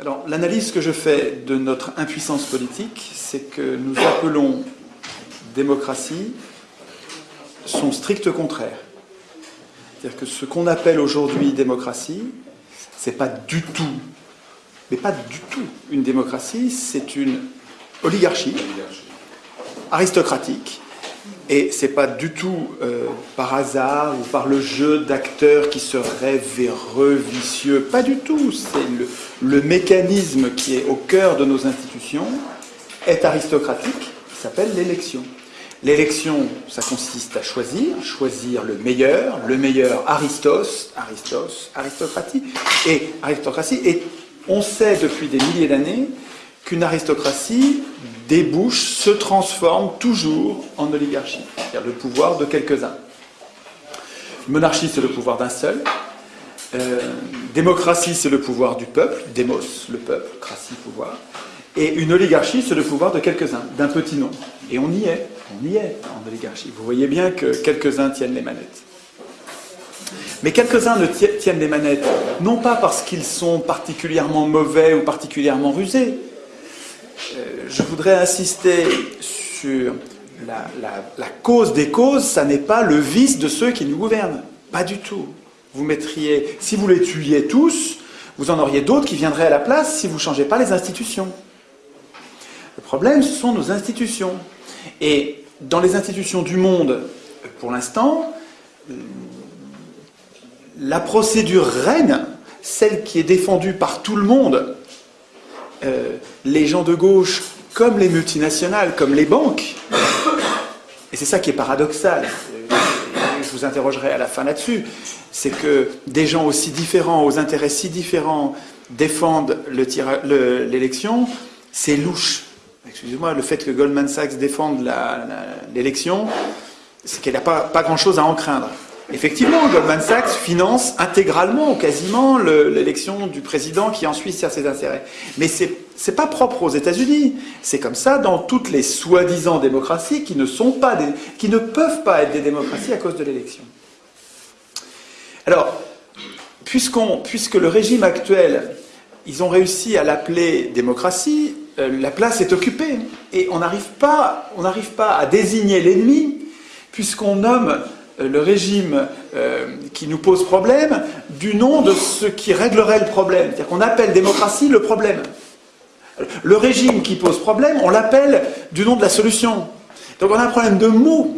Alors, l'analyse que je fais de notre impuissance politique, c'est que nous appelons démocratie son strict contraire. C'est-à-dire que ce qu'on appelle aujourd'hui démocratie, c'est pas du tout, mais pas du tout une démocratie, c'est une oligarchie aristocratique. Et c'est pas du tout euh, par hasard ou par le jeu d'acteurs qui seraient véreux, vicieux. Pas du tout. C'est le, le, mécanisme qui est au cœur de nos institutions est aristocratique, il s'appelle l'élection. L'élection, ça consiste à choisir, choisir le meilleur, le meilleur Aristos, Aristos, aristocratie, et aristocratie. Et on sait depuis des milliers d'années qu'une aristocratie débouche, se transforme toujours en oligarchie, c'est-à-dire le pouvoir de quelques-uns. Monarchie, c'est le pouvoir d'un seul. Euh, démocratie, c'est le pouvoir du peuple, démos, le peuple, cratie, pouvoir. Et une oligarchie, c'est le pouvoir de quelques-uns, d'un petit nombre. Et on y est, on y est en oligarchie. Vous voyez bien que quelques-uns tiennent les manettes. Mais quelques-uns ne tiennent les manettes, non pas parce qu'ils sont particulièrement mauvais ou particulièrement rusés, je voudrais insister sur la, cause des causes, ça n'est pas le vice de ceux qui nous gouvernent. Pas du tout. Vous mettriez, si vous les tuiez tous, vous en auriez d'autres qui viendraient à la place si vous ne changez pas les institutions. Le problème, ce sont nos institutions. Et dans les institutions du monde, pour l'instant, la procédure règne, celle qui est défendue par tout le monde, euh, les gens de gauche, comme les multinationales, comme les banques, et c'est ça qui est paradoxal, je vous interrogerai à la fin là-dessus, c'est que des gens aussi différents, aux intérêts si différents, défendent l'élection, c'est louche. Excusez-moi, le fait que Goldman Sachs défende l'élection, c'est qu'elle n'a pas, pas grand-chose à en craindre. Effectivement, Goldman Sachs finance intégralement, quasiment, l'élection du président qui ensuite sert ses intérêts. Mais ce n'est pas propre aux États-Unis. C'est comme ça dans toutes les soi-disant démocraties qui ne, sont pas peuvent pas être des démocraties à cause de l'élection. Alors, puisque le régime actuel, ils ont réussi à l'appeler démocratie, euh, la place est occupée. Et on n'arrive pas, à désigner l'ennemi, puisqu'on nomme le régime euh, qui nous pose problème du nom de ce qui réglerait le problème. C'est-à-dire qu'on appelle démocratie le problème. Le régime qui pose problème, on l'appelle du nom de la solution. Donc on a un problème de mots.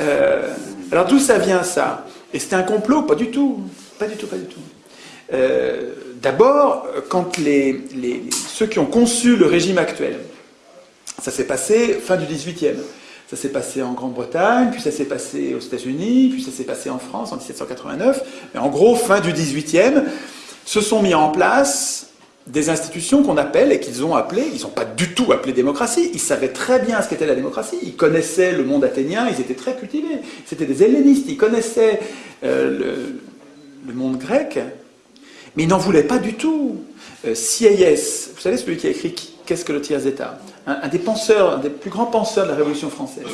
Euh, alors d'où ça vient ça? Et c'était un complot? Pas du tout. Pas du tout, pas du tout. D'abord, quand les, ceux qui ont conçu le régime actuel, ça s'est passé fin du 18e. Ça s'est passé en Grande-Bretagne, puis ça s'est passé aux États-Unis, puis ça s'est passé en France en 1789. Mais en gros, fin du XVIIIe, se sont mis en place des institutions qu'on appelle et qu'ils ont appelées, ils n'ont pas du tout appelé démocratie, ils savaient très bien ce qu'était la démocratie, ils connaissaient le monde athénien, ils étaient très cultivés, c'était des hellénistes, ils connaissaient euh, le, le, monde grec, mais ils n'en voulaient pas du tout. Euh, CIS, vous savez celui qui a écrit Qu'est-ce que le tiers-État? Un, des penseurs, un des plus grands penseurs de la Révolution française,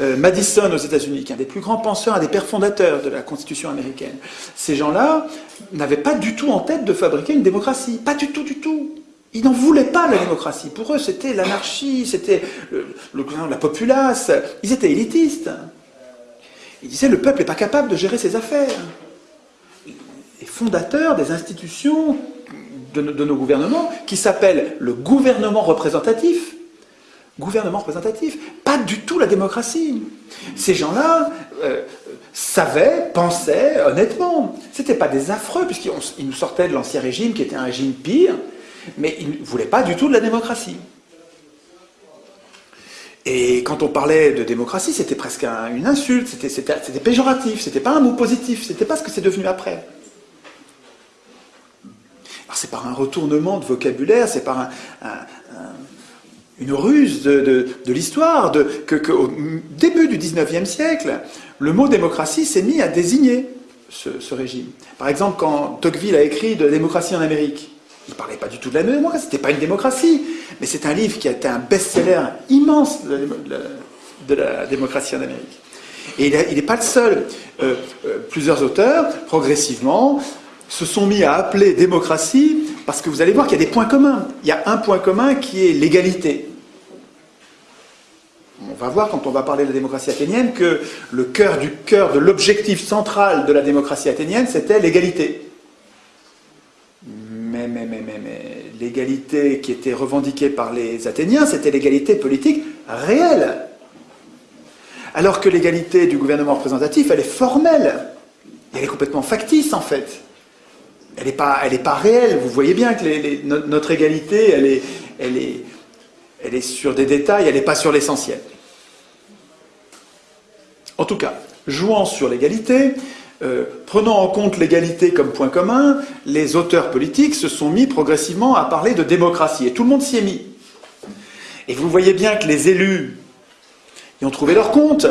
euh, Madison aux États-Unis, qui est un des plus grands penseurs, un des pères fondateurs de la Constitution américaine. Ces gens-là n'avaient pas du tout en tête de fabriquer une démocratie, pas du tout, du tout. Ils n'en voulaient pas la démocratie. Pour eux, c'était l'anarchie, c'était la populace. Ils étaient élitistes. Ils disaient le peuple n'est pas capable de gérer ses affaires. Les fondateurs des institutions de, de nos gouvernements, qui s'appellent le gouvernement représentatif, gouvernement représentatif, pas du tout la démocratie. Ces gens-là euh, savaient, pensaient honnêtement. Ce n'étaient pas des affreux, puisqu'ils nous sortaient de l'ancien régime, qui était un régime pire, mais ils ne voulaient pas du tout de la démocratie. Et quand on parlait de démocratie, c'était presque une insulte, c'était péjoratif, c'était pas un mot positif, c'était pas ce que c'est devenu après. Alors c'est par un retournement de vocabulaire, c'est par un une ruse de, l'histoire, que, au début du XIXe siècle, le mot démocratie s'est mis à désigner ce, régime. Par exemple, quand Tocqueville a écrit de la démocratie en Amérique, il ne parlait pas du tout de la démocratie, c'était pas une démocratie, mais c'est un livre qui a été un best-seller immense de la, démocratie en Amérique. Et il n'est pas le seul. Euh, euh, plusieurs auteurs, progressivement, se sont mis à appeler démocratie parce que vous allez voir qu'il y a des points communs. Il y a un point commun qui est l'égalité. On va voir quand on va parler de la démocratie athénienne que le cœur du cœur de l'objectif central de la démocratie athénienne, c'était l'égalité. Mais, mais, mais, mais, mais l'égalité qui était revendiquée par les Athéniens, c'était l'égalité politique réelle. Alors que l'égalité du gouvernement représentatif, elle est formelle. Elle est complètement factice, en fait. Elle n'est pas, elle pas réelle. Vous voyez bien que notre égalité, elle, est, elle est sur des détails, elle n'est pas sur l'essentiel. En tout cas, jouant sur l'égalité, euh, prenant en compte l'égalité comme point commun, les auteurs politiques se sont mis progressivement à parler de démocratie, et tout le monde s'y est mis. Et vous voyez bien que les élus y ont trouvé leur compte,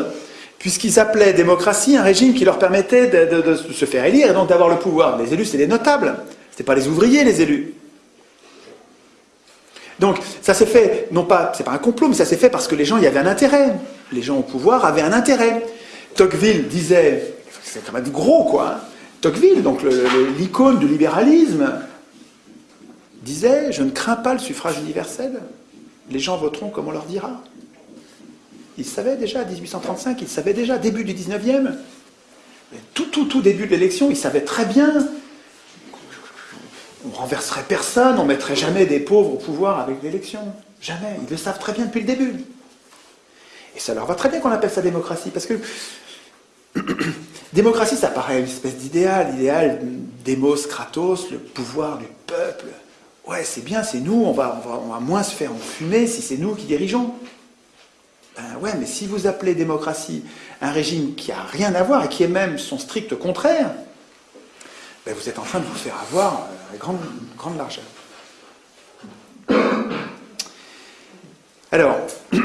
puisqu'ils appelaient démocratie un régime qui leur permettait de, se faire élire et donc d'avoir le pouvoir. Les élus, c'est des notables, ce pas les ouvriers, les élus. Donc, ça s'est fait, non pas, c'est pas un complot, mais ça s'est fait parce que les gens y avaient un intérêt. Les gens au pouvoir avaient un intérêt. Tocqueville disait, c'est quand même gros quoi, hein. Tocqueville, donc l'icône du libéralisme, disait Je ne crains pas le suffrage universel, les gens voteront comme on leur dira. Il savait déjà, 1835, il savait déjà, début du 19e, tout, tout, tout début de l'élection, il savait très bien on renverserait personne, on mettrait jamais des pauvres au pouvoir avec l'élection. Jamais. Ils le savent très bien depuis le début. Et ça leur va très bien qu'on appelle ça démocratie, parce que démocratie, ça paraît une espèce d'idéal, l'idéal démos, kratos, le pouvoir du peuple. Ouais, c'est bien, c'est nous, on va, moins se faire enfumer si c'est nous qui dirigeons. Ben ouais, mais si vous appelez démocratie un régime qui a rien à voir et qui est même son strict contraire, ben vous êtes en train de vous faire avoir à grande, largeur. Alors,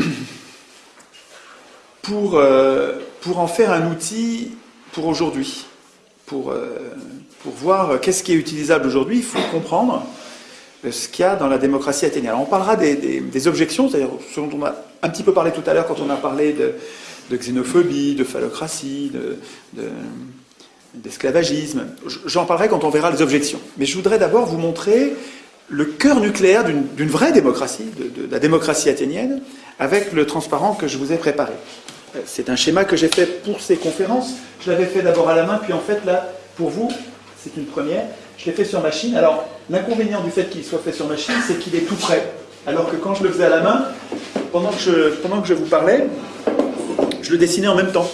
pour, euh, pour en faire un outil pour aujourd'hui, pour, euh, pour voir qu'est-ce qui est utilisable aujourd'hui, il faut comprendre ce qu'il y a dans la démocratie athénienne. on parlera des, objections, c'est-à-dire ce dont on a un petit peu parlé tout à l'heure quand on a parlé de, xénophobie, de phallocratie, d'esclavagisme. J'en parlerai quand on verra les objections. Mais je voudrais d'abord vous montrer le cœur nucléaire d'une vraie démocratie, de, la démocratie athénienne, avec le transparent que je vous ai préparé. C'est un schéma que j'ai fait pour ces conférences. Je l'avais fait d'abord à la main, puis en fait, là, pour vous, c'est une première. Je l'ai fait sur machine. Alors, l'inconvénient du fait qu'il soit fait sur machine, c'est qu'il est tout prêt. Alors que quand je le faisais à la main, pendant que je, pendant que je vous parlais, je le dessinais en même temps.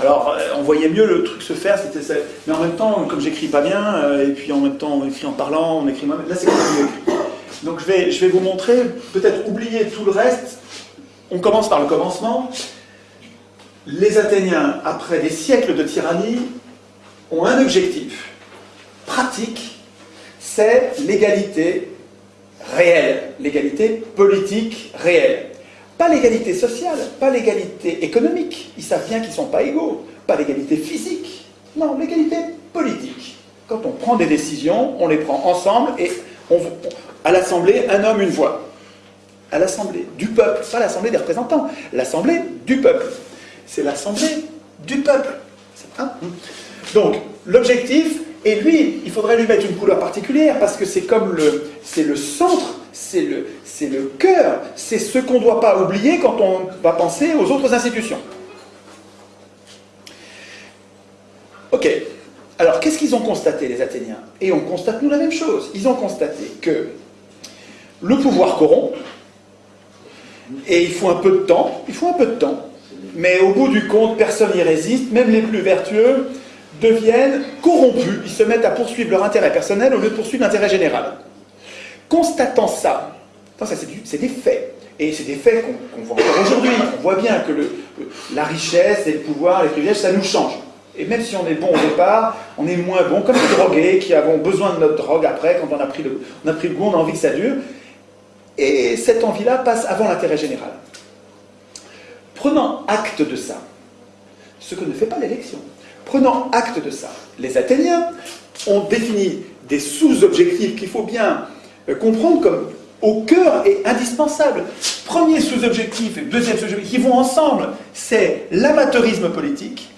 Alors, euh, on voyait mieux le truc se faire, c'était ça. Mais en même temps, comme j'écris pas bien, euh, et puis en même temps, on écrit en parlant, on écrit moi-même, là c'est quand mieux Donc je vais, je vais vous montrer, peut-être oublier tout le reste. On commence par le commencement les Athéniens, après des siècles de tyrannie, ont un objectif pratique, c'est l'égalité réelle, l'égalité politique réelle. Pas l'égalité sociale, pas l'égalité économique, ils savent bien qu'ils ne sont pas égaux, pas l'égalité physique, non, l'égalité politique. Quand on prend des décisions, on les prend ensemble et on, à l'Assemblée, un homme, une voix. À l'Assemblée du peuple, pas l'Assemblée des représentants, l'Assemblée du peuple c'est l'assemblée du peuple. Donc, l'objectif, et lui, il faudrait lui mettre une couleur particulière, parce que c'est comme le, c'est le centre, c'est le, cœur, c'est ce qu'on ne doit pas oublier quand on va penser aux autres institutions. Ok. Alors, qu'est-ce qu'ils ont constaté, les Athéniens? Et on constate, nous, la même chose. Ils ont constaté que le pouvoir corrompt, et il faut un peu de temps, il faut un peu de temps mais au bout du compte, personne n'y résiste, même les plus vertueux deviennent corrompus, ils se mettent à poursuivre leur intérêt personnel au lieu de poursuivre l'intérêt général. Constatant ça, ça c'est des faits, et c'est des faits qu'on voit encore aujourd'hui, on voit bien que la richesse et le pouvoir, les privilèges, ça nous change. Et même si on est bon au départ, on est moins bon, comme les drogués qui avons besoin de notre drogue après, quand on a pris le, on a pris le goût, on a envie que ça dure. Et cette envie-là passe avant l'intérêt général. Prenant acte de ça, ce que ne fait pas l'élection, prenant acte de ça, les Athéniens ont défini des sous-objectifs qu'il faut bien comprendre comme au cœur et indispensables. Premier sous-objectif et deuxième sous-objectif qui vont ensemble, c'est l'amateurisme politique.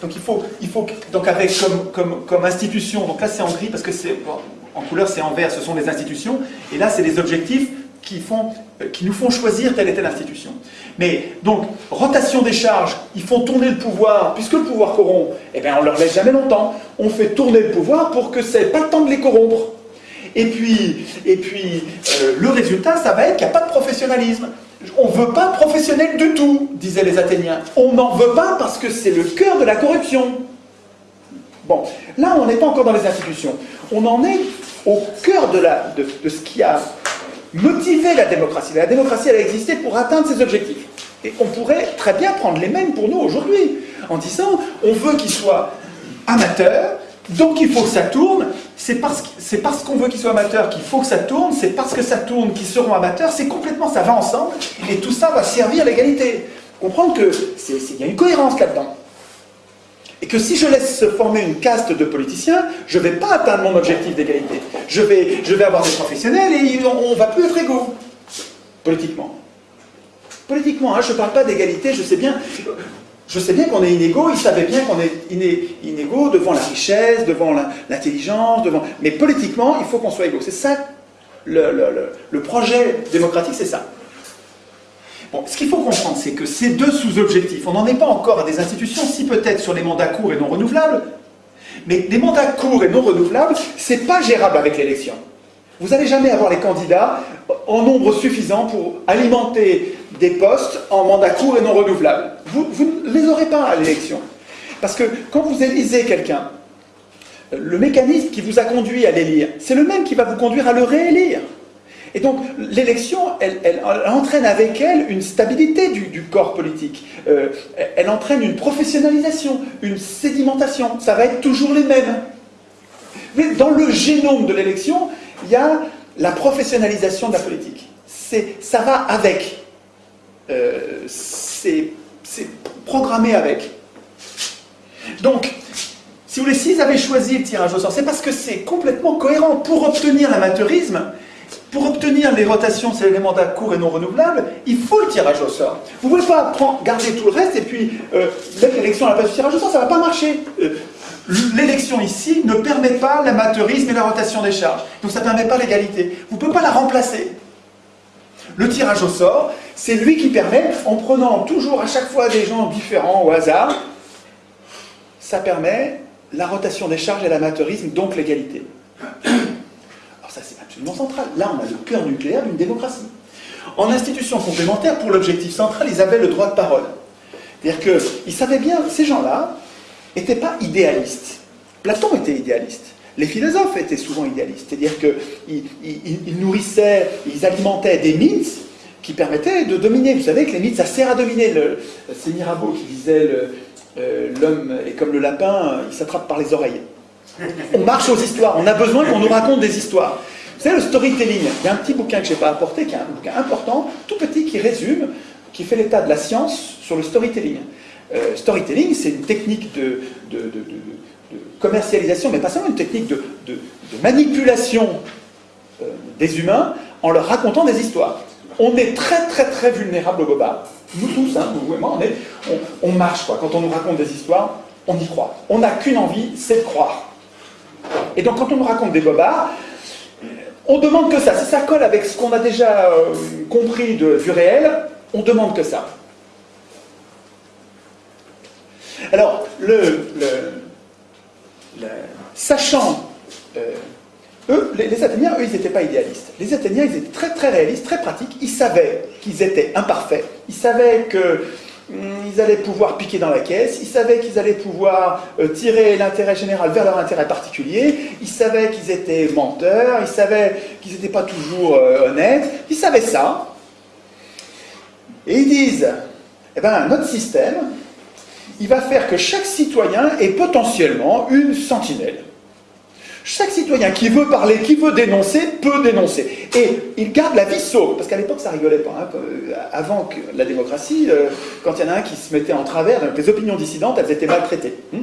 Donc il faut, il faut donc avec comme, comme, institution, donc là c'est en gris parce que c'est en couleur c'est en vert, ce sont les institutions, et là c'est les objectifs qui, font, euh, qui nous font choisir telle et telle institution. Mais donc, rotation des charges, ils font tourner le pouvoir, puisque le pouvoir corrompt, eh bien on leur laisse jamais longtemps. On fait tourner le pouvoir pour que n'ait pas temps de les corrompre. Et puis, et puis euh, le résultat, ça va être qu'il n'y a pas de professionnalisme. On ne veut pas professionnel du tout, disaient les Athéniens. On n'en veut pas parce que c'est le cœur de la corruption. Bon, là, on n'est pas encore dans les institutions. On en est au cœur de, ce qui a motivé la démocratie. La démocratie, elle a existé pour atteindre ses objectifs. Et on pourrait très bien prendre les mêmes pour nous aujourd'hui, en disant, on veut qu'il soit amateur, donc il faut que ça tourne, c'est parce, qu'on veut qu'il soit amateur qu'il faut que ça tourne, c'est parce que ça tourne qu'ils seront amateurs, c'est complètement, ça va ensemble, et tout ça va servir l'égalité. Comprendre qu'il y a une cohérence là-dedans. Et que si je laisse se former une caste de politiciens, je ne vais pas atteindre mon objectif d'égalité. Je vais, je vais avoir des professionnels et on ne va plus être égaux, politiquement. Politiquement, hein, je ne parle pas d'égalité, je sais bien, je sais bien qu'on est inégaux, ils savaient bien qu'on est inégaux devant la richesse, devant l'intelligence, devant... mais politiquement, il faut qu'on soit égaux. C'est ça, le, projet démocratique, c'est ça ce qu'il faut comprendre, c'est que ces deux sous-objectifs, on n'en est pas encore à des institutions, si peut-être sur les mandats courts et non renouvelables, mais les mandats courts et non renouvelables, c'est pas gérable avec l'élection. Vous n'allez jamais avoir les candidats en nombre suffisant pour alimenter des postes en mandats courts et non renouvelables. Vous, ne les aurez pas à l'élection. Parce que quand vous élisez quelqu'un, le mécanisme qui vous a conduit à l'élire, c'est le même qui va vous conduire à le réélire. Et donc l'élection, elle, entraîne avec elle une stabilité du, corps politique. Euh, elle entraîne une professionnalisation, une sédimentation. Ça va être toujours les mêmes. Mais dans le génome de l'élection, il y a la professionnalisation de la politique. Ça va avec. Euh, c'est programmé avec. Donc, si vous voulez, s'ils avaient choisi le tirage au sort, c'est parce que c'est complètement cohérent. Pour obtenir l'amateurisme, pour obtenir les rotations, c'est les mandats courts et non renouvelables, il faut le tirage au sort. Vous ne pouvez pas garder tout le reste et puis euh, mettre l'élection à la place du tirage au sort, ça ne va pas marcher. Euh, l'élection ici ne permet pas l'amateurisme et la rotation des charges. Donc ça ne permet pas l'égalité. Vous ne pouvez pas la remplacer. Le tirage au sort, c'est lui qui permet, en prenant toujours à chaque fois des gens différents au hasard, ça permet la rotation des charges et l'amateurisme, donc l'égalité ça c'est absolument central. Là, on a le cœur nucléaire d'une démocratie. En institution complémentaire, pour l'objectif central, ils avaient le droit de parole. C'est-à-dire qu'ils savaient bien, ces gens-là n'étaient pas idéalistes. Platon était idéaliste. Les philosophes étaient souvent idéalistes. C'est-à-dire qu'ils nourrissaient, ils alimentaient des mythes qui permettaient de dominer. Vous savez que les mythes, ça sert à dominer. C'est Mirabeau qui disait euh, l'homme est comme le lapin, il s'attrape par les oreilles. On marche aux histoires, on a besoin qu'on nous raconte des histoires. Vous savez, le storytelling, il y a un petit bouquin que je n'ai pas apporté, qui est un bouquin important, tout petit, qui résume, qui fait l'état de la science sur le storytelling. Euh, storytelling, c'est une technique de, commercialisation, mais pas seulement une technique de, manipulation euh, des humains en leur racontant des histoires. On est très très très vulnérable au boba. Nous tous, hein, vous et moi, on, on marche quoi. Quand on nous raconte des histoires, on y croit. On n'a qu'une envie, c'est de croire. Et donc quand on nous raconte des bobards, on demande que ça. Si ça colle avec ce qu'on a déjà euh, compris du réel, on demande que ça. Alors, le, sachant, euh, eux, les, Athéniens, eux, ils n'étaient pas idéalistes. Les Athéniens, ils étaient très très réalistes, très pratiques. Ils savaient qu'ils étaient imparfaits. Ils savaient que Hmm, ils allaient pouvoir piquer dans la caisse, ils savaient qu'ils allaient pouvoir euh, tirer l'intérêt général vers leur intérêt particulier, ils savaient qu'ils étaient menteurs, ils savaient qu'ils n'étaient pas toujours euh, honnêtes, ils savaient ça. Et ils disent, eh ben, notre système, il va faire que chaque citoyen est potentiellement une sentinelle. Chaque citoyen qui veut parler, qui veut dénoncer, peut dénoncer. Et il garde la vie sauve, parce qu'à l'époque ça rigolait pas. Hein. Avant que la démocratie, euh, quand il y en a un qui se mettait en travers, les opinions dissidentes, elles étaient maltraitées. Hein.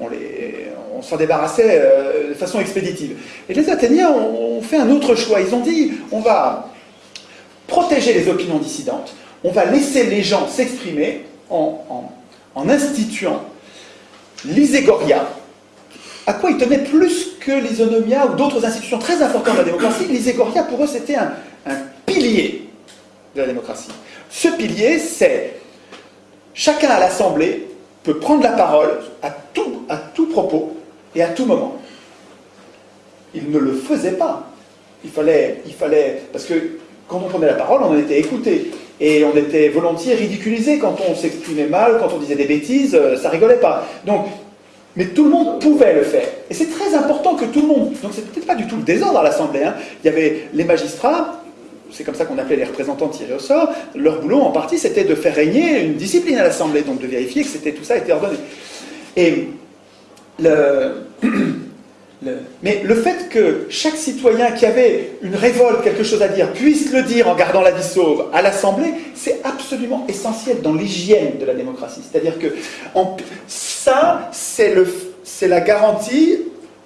On, s'en débarrassait euh, de façon expéditive. Et les Athéniens ont, fait un autre choix. Ils ont dit, on va protéger les opinions dissidentes, on va laisser les gens s'exprimer en instituant l'iségoria, à quoi ils tenaient plus que l'isonomia ou d'autres institutions très importantes de la démocratie, l'Iségoria, pour eux, c'était un, pilier de la démocratie. Ce pilier, c'est chacun à l'Assemblée peut prendre la parole à tout, à tout propos et à tout moment. Il ne le faisait pas. Il fallait, il fallait, parce que quand on prenait la parole, on en était écouté. Et on était volontiers ridiculisé quand on s'exprimait mal, quand on disait des bêtises, euh, ça rigolait pas. Donc, mais tout le monde pouvait le faire. Et c'est très important que tout le monde. Donc c'est peut-être pas du tout le désordre à l'Assemblée. Hein. Il y avait les magistrats, c'est comme ça qu'on appelait les représentants tirés au sort. Leur boulot en partie, c'était de faire régner une discipline à l'Assemblée, donc de vérifier que c'était tout ça était ordonné. Et le, mais le fait que chaque citoyen qui avait une révolte, quelque chose à dire, puisse le dire en gardant la vie sauve à l'Assemblée, c'est absolument essentiel dans l'hygiène de la démocratie. C'est-à-dire que ça, c'est la garantie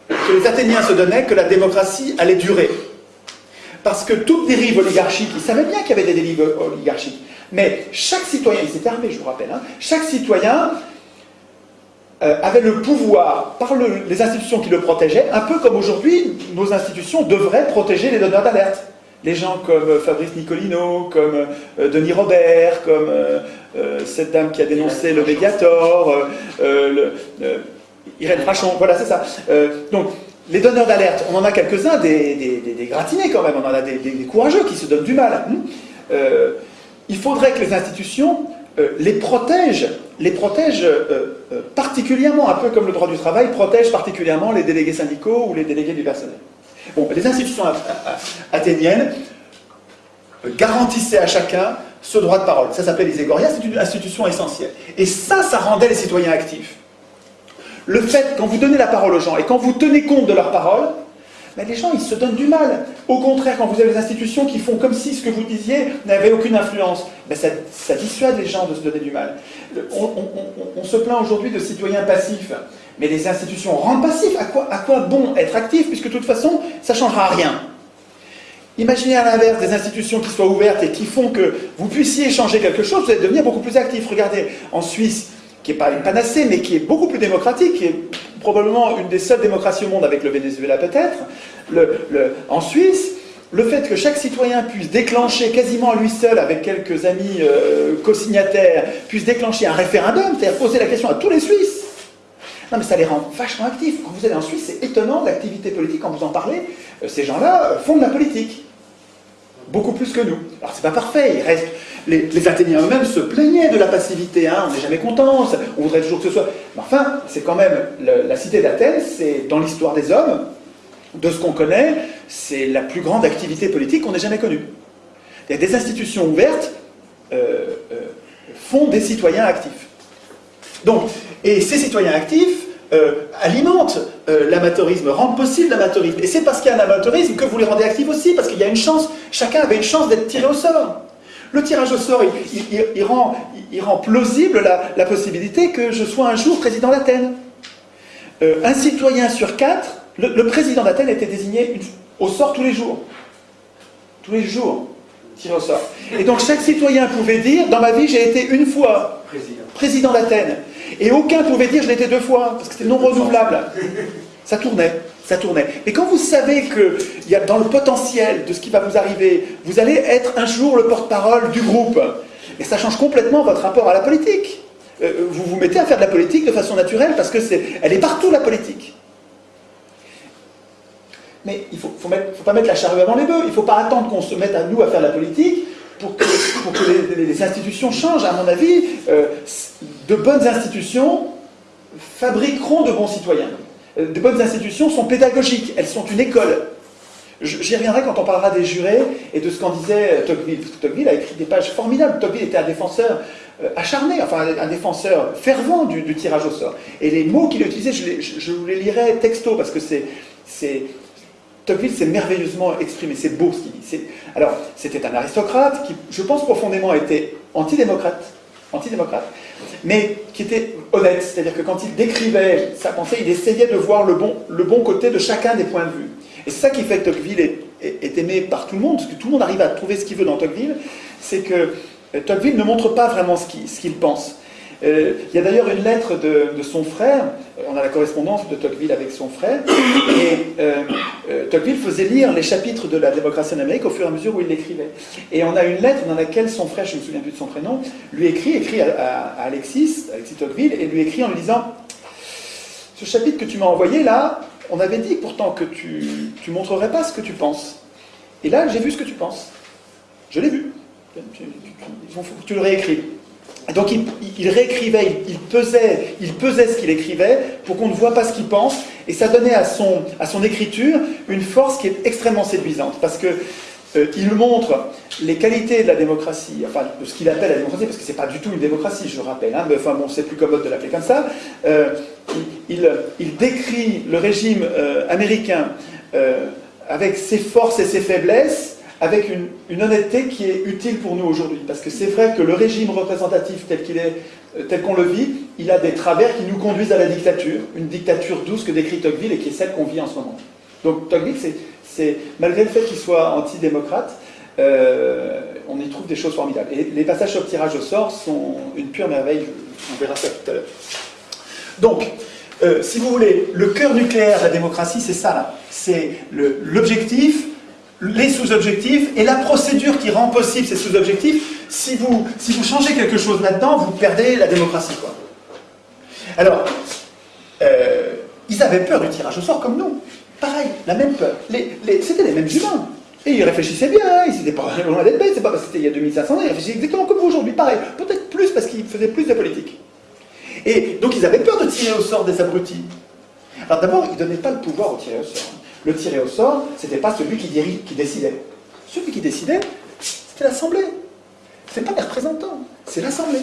que les Athéniens se donnaient que la démocratie allait durer. Parce que toute dérive oligarchique, ils savaient bien qu'il y avait des dérives oligarchiques, mais chaque citoyen, ils étaient armés, je vous rappelle, hein, chaque citoyen avait le pouvoir, par les institutions qui le protégeaient, un peu comme aujourd'hui, nos institutions devraient protéger les donneurs d'alerte. Les gens comme euh, Fabrice Nicolino, comme euh, Denis Robert, comme cette dame qui a dénoncé le Mediator, Irène Frachon, voilà, c'est ça. donc, les donneurs d'alerte, on en a quelques-uns, des, des, gratinés quand même, on en a des, courageux qui se donnent du mal. Hein. il faudrait que les institutions les protègent les protège euh, euh, particulièrement, un peu comme le droit du travail protège particulièrement les délégués syndicaux ou les délégués du personnel. Bon, les institutions athéniennes garantissaient à chacun ce droit de parole. Ça s'appelle les égorias, c'est une institution essentielle. Et ça, ça rendait les citoyens actifs. Le fait, quand vous donnez la parole aux gens et quand vous tenez compte de leurs paroles, les gens, ils se donnent du mal. Au contraire, quand vous avez des institutions qui font comme si ce que vous disiez n'avait aucune influence, ben ça, dissuade les gens de se donner du mal. On, se plaint aujourd'hui de citoyens passifs, mais les institutions rendent passifs. À quoi, à quoi bon être actif, puisque de toute façon, ça ne changera rien? Imaginez à l'inverse des institutions qui soient ouvertes et qui font que vous puissiez changer quelque chose, vous allez devenir beaucoup plus actif. Regardez, en Suisse, qui n'est pas une panacée, mais qui est beaucoup plus démocratique, qui est probablement une des seules démocraties au monde avec le Venezuela peut-être, en Suisse, le fait que chaque citoyen puisse déclencher quasiment lui seul, avec quelques amis euh, co-signataires, puisse déclencher un référendum, c'est-à-dire poser la question à tous les Suisses. Non mais ça les rend vachement actifs. Quand vous allez en Suisse, c'est étonnant l'activité politique, quand vous en parlez, euh, ces gens-là font de la politique. Beaucoup plus que nous. Alors c'est pas parfait, il reste les, Athéniens eux-mêmes se plaignaient de la passivité, hein, on n'est jamais content, on voudrait toujours que ce soit... Mais enfin, c'est quand même, la cité d'Athènes, c'est dans l'histoire des hommes, de ce qu'on connaît, c'est la plus grande activité politique qu'on ait jamais connue. Il y a des institutions ouvertes euh, euh, font des citoyens actifs. Donc, et ces citoyens actifs euh, alimentent l'amateurisme, rendent possible l'amateurisme. Et c'est parce qu'il y a un amateurisme que vous les rendez actifs aussi, parce qu'il y a une chance, chacun avait une chance d'être tiré au sort. Le tirage au sort, il, rend, plausible la, possibilité que je sois un jour président d'Athènes. Euh, un citoyen sur quatre, le, président d'Athènes était désigné au sort tous les jours. Tous les jours, tiré au sort. Et donc chaque citoyen pouvait dire, dans ma vie, j'ai été une fois président, d'Athènes. Et aucun pouvait dire, je été deux fois, parce que c'était non renouvelable. Ça tournait ça tournait. Mais quand vous savez que dans le potentiel de ce qui va vous arriver, vous allez être un jour le porte-parole du groupe, et ça change complètement votre rapport à la politique. Euh, vous vous mettez à faire de la politique de façon naturelle parce que elle est partout la politique. Mais il ne faut, faut, pas mettre la charrue avant les bœufs. Il ne faut pas attendre qu'on se mette à nous à faire de la politique pour que, les, institutions changent. À mon avis, euh, de bonnes institutions fabriqueront de bons citoyens. Euh, de bonnes institutions sont pédagogiques, elles sont une école. J'y reviendrai quand on parlera des jurés et de ce qu'en disait Tocqueville. Tocqueville a écrit des pages formidables. Tocqueville était un défenseur euh, acharné, enfin un défenseur fervent du, tirage au sort. Et les mots qu'il a utilisés, je, vous les lirai texto parce que c'est... Tocqueville s'est merveilleusement exprimé, c'est beau ce qu'il dit. Alors, c'était un aristocrate qui, je pense profondément, était antidémocrate, antidémocrate, mais qui était honnête, c'est-à-dire que quand il décrivait sa pensée, il essayait de voir le bon, le bon côté de chacun des points de vue. Et c'est ça qui fait que Tocqueville est, aimé par tout le monde, parce que tout le monde arrive à trouver ce qu'il veut dans Tocqueville, c'est que euh, Tocqueville ne montre pas vraiment ce qu'il pense. Euh, il y a d'ailleurs une lettre de, son frère, on a la correspondance de Tocqueville avec son frère, et euh, euh, Tocqueville faisait lire les chapitres de la démocratie en Amérique au fur et à mesure où il l'écrivait. Et on a une lettre dans laquelle son frère, je ne me souviens plus de son prénom, lui écrit, écrit à, Alexis, Alexis Tocqueville, et lui écrit en lui disant Ce chapitre que tu m'as envoyé là, on avait dit pourtant que tu ne montrerais pas ce que tu penses. Et là, j'ai vu ce que tu penses. Je l'ai vu. Tu le réécris. Donc il, réécrivait, il, pesait, il pesait ce qu'il écrivait pour qu'on ne voit pas ce qu'il pense, et ça donnait à son, à son écriture une force qui est extrêmement séduisante, parce que euh, il montre les qualités de la démocratie, enfin de ce qu'il appelle la démocratie, parce que c'est pas du tout une démocratie, je le rappelle, hein, mais enfin bon, c'est plus commode de l'appeler comme ça. Euh, il, il, décrit le régime euh, américain avec ses forces et ses faiblesses, avec une, honnêteté qui est utile pour nous aujourd'hui. Parce que c'est vrai que le régime représentatif tel qu'il est, euh, tel qu'on le vit, il a des travers qui nous conduisent à la dictature, une dictature douce que décrit Tocqueville et qui est celle qu'on vit en ce moment. Donc Tocqueville, c'est, malgré le fait qu'il soit antidémocrate, euh, on y trouve des choses formidables. Et les passages sur le tirage au sort sont une pure merveille, on verra ça tout à l'heure. Donc, euh, si vous voulez, le cœur nucléaire de la démocratie, c'est ça. C'est l'objectif, les sous-objectifs et la procédure qui rend possible ces sous-objectifs. Si vous, si vous changez quelque chose là-dedans, vous perdez la démocratie. Alors, euh, ils avaient peur du tirage au sort comme nous. Pareil, la même peur. C'était les mêmes humains. Et ils réfléchissaient bien, ils n'étaient pas loin d'être bêtes, c'est pas parce que c'était il y a 2500 ans, ils réfléchissaient exactement comme vous aujourd'hui, pareil. Peut-être plus parce qu'ils faisaient plus de politique. Et donc ils avaient peur de tirer au sort des abrutis. Alors d'abord, ils ne donnaient pas le pouvoir au tirer au sort le tiré au sort, c'était pas celui qui, décidait. Celui qui décidait, c'était l'Assemblée. C'est pas les représentants, c'est l'Assemblée.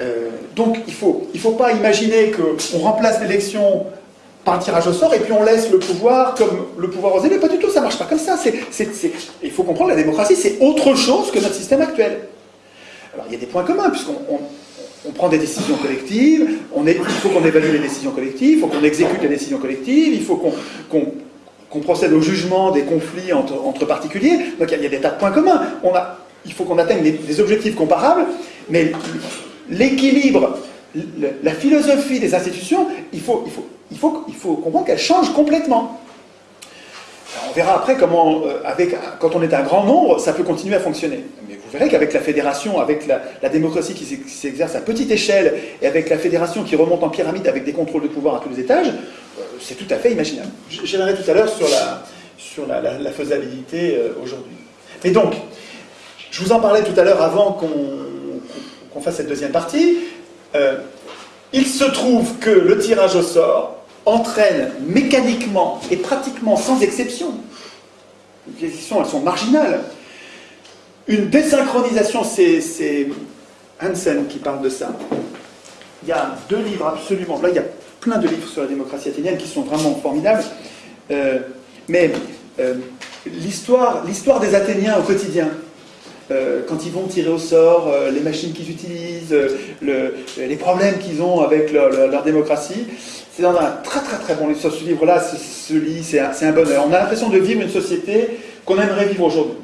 Euh, donc il ne faut, il faut pas imaginer qu'on remplace l'élection par un tirage au sort et puis on laisse le pouvoir comme le pouvoir aux élus. Pas du tout, ça marche pas comme ça. il faut comprendre la démocratie, c'est autre chose que notre système actuel. Alors il y a des points communs, puisqu'on on prend des décisions collectives, il faut qu'on évalue les décisions collectives, il faut qu'on exécute les décisions collectives, il faut qu'on procède au jugement des conflits entre, particuliers. Donc il y, a, des tas de points communs. Il faut qu'on atteigne des, objectifs comparables, mais l'équilibre, la philosophie des institutions, il faut comprendre qu'elle change complètement. On verra après comment, euh, avec, quand on est un grand nombre, ça peut continuer à fonctionner. Mais vous verrez qu'avec la fédération, avec la, démocratie qui s'exerce à petite échelle, et avec la fédération qui remonte en pyramide avec des contrôles de pouvoir à tous les étages, euh, c'est tout à fait imaginable. J'aimerais tout à l'heure sur la, sur la, faisabilité euh, aujourd'hui. Mais donc, je vous en parlais tout à l'heure avant qu'on fasse cette deuxième partie. il se trouve que le tirage au sort entraîne mécaniquement et pratiquement sans exception, les exceptions elles sont marginales, une désynchronisation, c'est Hansen qui parle de ça. Il y a deux livres absolument, là il y a plein de livres sur la démocratie athénienne qui sont vraiment formidables, euh, mais euh, l'histoire des Athéniens au quotidien, euh, quand ils vont tirer au sort, les machines qu'ils utilisent, les problèmes qu'ils ont avec leur démocratie, c'est dans un très très très bon livre. Ce livre-là se, lit, c'est un, bonheur. On a l'impression de vivre une société qu'on aimerait vivre aujourd'hui.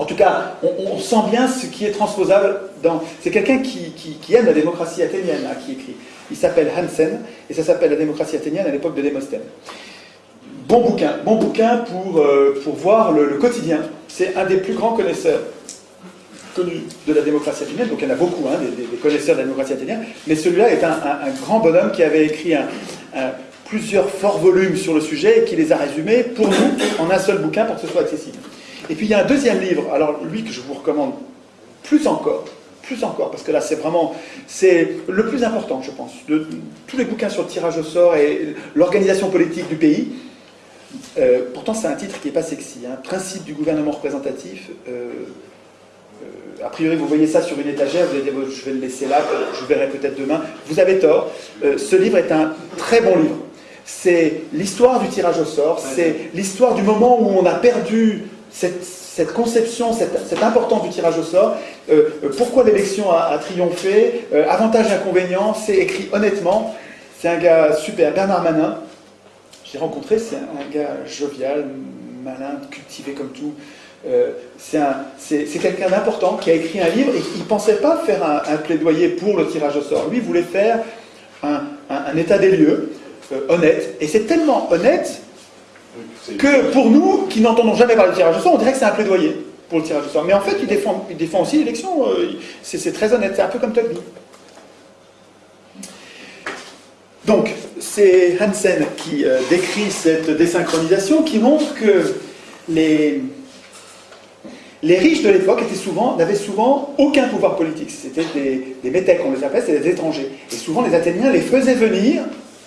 En tout cas, on, sent bien ce qui est transposable dans... C'est quelqu'un qui, aime la démocratie athénienne hein, qui écrit. Il s'appelle Hansen, et ça s'appelle La démocratie athénienne à l'époque de Démosthène. Bon bouquin, bon bouquin pour, euh, pour voir le quotidien. C'est un des plus grands connaisseurs de la démocratie athénienne, donc il y en a beaucoup, hein, des, connaisseurs de la démocratie athénienne, mais celui-là est un, grand bonhomme qui avait écrit plusieurs forts volumes sur le sujet et qui les a résumés pour nous en un seul bouquin pour que ce soit accessible. Et puis il y a un deuxième livre, alors lui que je vous recommande plus encore, plus encore, parce que là c'est vraiment, c'est le plus important je pense, de tous les bouquins sur le tirage au sort et l'organisation politique du pays. Euh, pourtant c'est un titre qui n'est pas sexy, hein. Principe du gouvernement représentatif, euh, euh, a priori, vous voyez ça sur une étagère, vous allez dire, je vais le laisser là, je verrai peut-être demain. Vous avez tort. Euh, ce livre est un très bon livre. C'est l'histoire du tirage au sort, c'est l'histoire du moment où on a perdu cette, conception, cette, importance du tirage au sort, euh, pourquoi l'élection a, triomphé, avantages inconvénients, c'est écrit honnêtement. C'est un gars super, Bernard Manin, j'ai rencontré, c'est un gars jovial, malin, cultivé comme tout, Euh, c'est quelqu'un d'important qui a écrit un livre et qui ne pensait pas faire un, plaidoyer pour le tirage au sort. Lui voulait faire un, état des lieux euh, honnête. Et c'est tellement honnête que pour nous, qui n'entendons jamais parler de tirage au sort, on dirait que c'est un plaidoyer pour le tirage au sort. Mais en fait, il défend, il défend aussi l'élection. Euh, c'est très honnête. C'est un peu comme Tocqueville. Donc, c'est Hansen qui décrit cette désynchronisation, qui montre que les, les riches de l'époque n'avaient souvent aucun pouvoir politique. C'était des, métèques, on les appelle, c'était des étrangers. Et souvent, les Athéniens les faisaient venir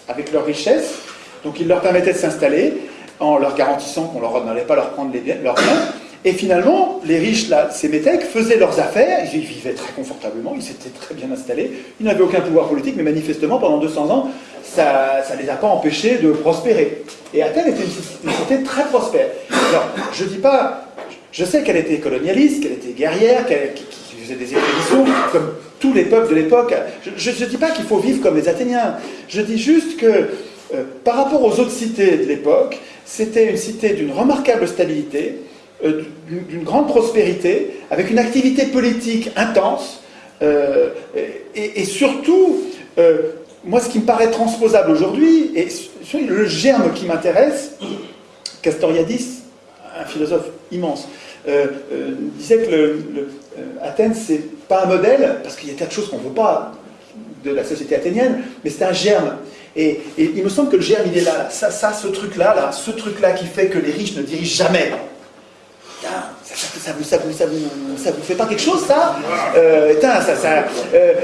avec leur richesse, donc ils leur permettaient de s'installer en leur garantissant qu'on n'allait pas leur prendre leurs biens. Et finalement, les riches, là, ces métèques, faisaient leurs affaires, ils vivaient très confortablement, ils s'étaient très bien installés, ils n'avaient aucun pouvoir politique, mais manifestement, pendant 200 ans, ça ne les a pas empêchés de prospérer. Et Athènes était une cité très prospère. Alors, je ne dis pas je sais qu'elle était colonialiste, qu'elle était guerrière, qu'elle faisait des expéditions, comme tous les peuples de l'époque. Je ne dis pas qu'il faut vivre comme les Athéniens. Je dis juste que, euh, par rapport aux autres cités de l'époque, c'était une cité d'une remarquable stabilité, euh, d'une grande prospérité, avec une activité politique intense, euh, et, surtout, moi, ce qui me paraît transposable aujourd'hui, et le germe qui m'intéresse, Castoriadis, un philosophe immense, euh, euh, disait que le, euh, Athènes, c'est pas un modèle, parce qu'il y a tas de choses qu'on ne veut pas de la société athénienne, mais c'est un germe. Et, il me semble que le germe, il est là. Ça, ça ce truc-là, là, ce truc-là qui fait que les riches ne dirigent jamais. Ça, vous, ça, vous, ça, vous, ça vous fait pas quelque chose, ça,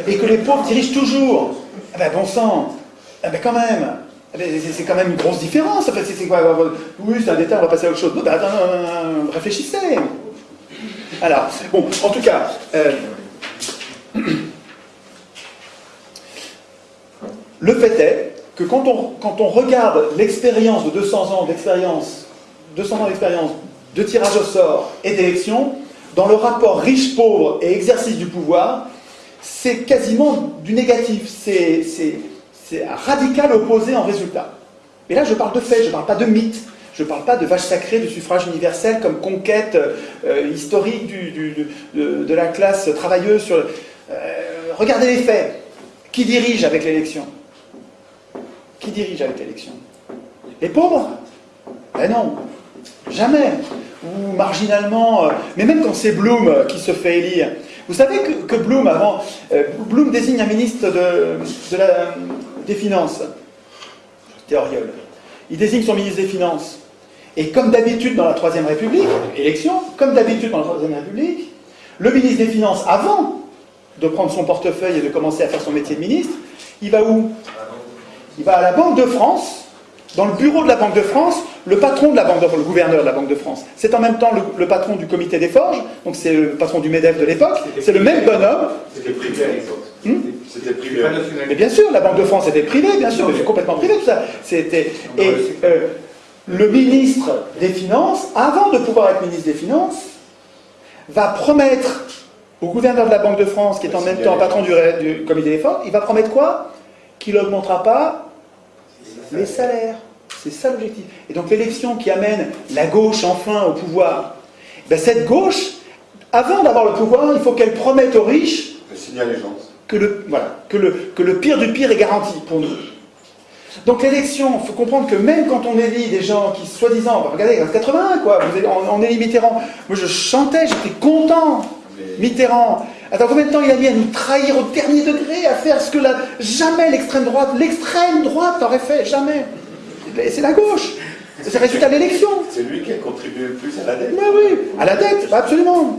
Et que les pauvres dirigent toujours. Ah ben, bon sang, ah ben, quand même. C'est quand même une grosse différence. Quoi Oui, c'est un détail, on va passer à autre chose. Non, ben, attends, réfléchissez. Alors, bon, en tout cas, euh, le fait est que quand on, quand on regarde l'expérience de 200 ans d'expérience, 200 ans d'expérience de tirage au sort et d'élection, dans le rapport riche-pauvre et exercice du pouvoir, c'est quasiment du négatif. C'est c'est radical opposé en résultat. Et là, je parle de fait, je ne parle pas de mythe. Je ne parle pas de vache sacrée du suffrage universel comme conquête euh, historique de, la classe travailleuse. Euh, regardez les faits. Qui dirige avec l'élection? Qui dirige avec l'élection? Les pauvres? Ben non, jamais. Ou marginalement, euh, mais même quand c'est Bloom qui se fait élire. Vous savez que, Bloom, avant, Bloom désigne un ministre de la, des Finances, Théoriol. Il désigne son ministre des Finances. Et comme d'habitude dans la Troisième République, élection, comme d'habitude dans la Troisième République, le ministre des Finances, avant de prendre son portefeuille et de commencer à faire son métier de ministre, il va où? Il va à la Banque de France, dans le bureau de la Banque de France, le patron de la Banque de le gouverneur de la Banque de France, c'est en même temps le, patron du comité des forges, donc c'est le patron du MEDEF de l'époque, c'est le même bonhomme. C'était privé à l'époque. Hmm c'était privé. Mais bien sûr, la Banque de France était privée, bien sûr, mais c'est complètement privé tout ça. C'était et euh, le ministre des Finances, avant de pouvoir être ministre des Finances, va promettre au gouverneur de la Banque de France, qui est en même temps patron du, du comité des forges, il va promettre quoi? Qu'il n'augmentera pas les salaires. C'est ça l'objectif. Et donc l'élection qui amène la gauche enfin au pouvoir, ben cette gauche, avant d'avoir le pouvoir, il faut qu'elle promette aux riches que le, voilà, que, le, que le pire du pire est garanti pour nous. Donc l'élection, il faut comprendre que même quand on élit des gens qui, soi-disant, bah, regardez, en 81, quoi, vous on, élit Mitterrand. Moi je chantais, j'étais content. Mitterrand. Attends, combien de temps il a mis à nous trahir au dernier degré, à faire ce que la, jamais l'extrême droite, l'extrême droite n'aurait fait, jamais. C'est la gauche. C'est le résultat de l'élection. C'est lui qui a contribué le plus à la dette. Mais oui, à la dette, absolument.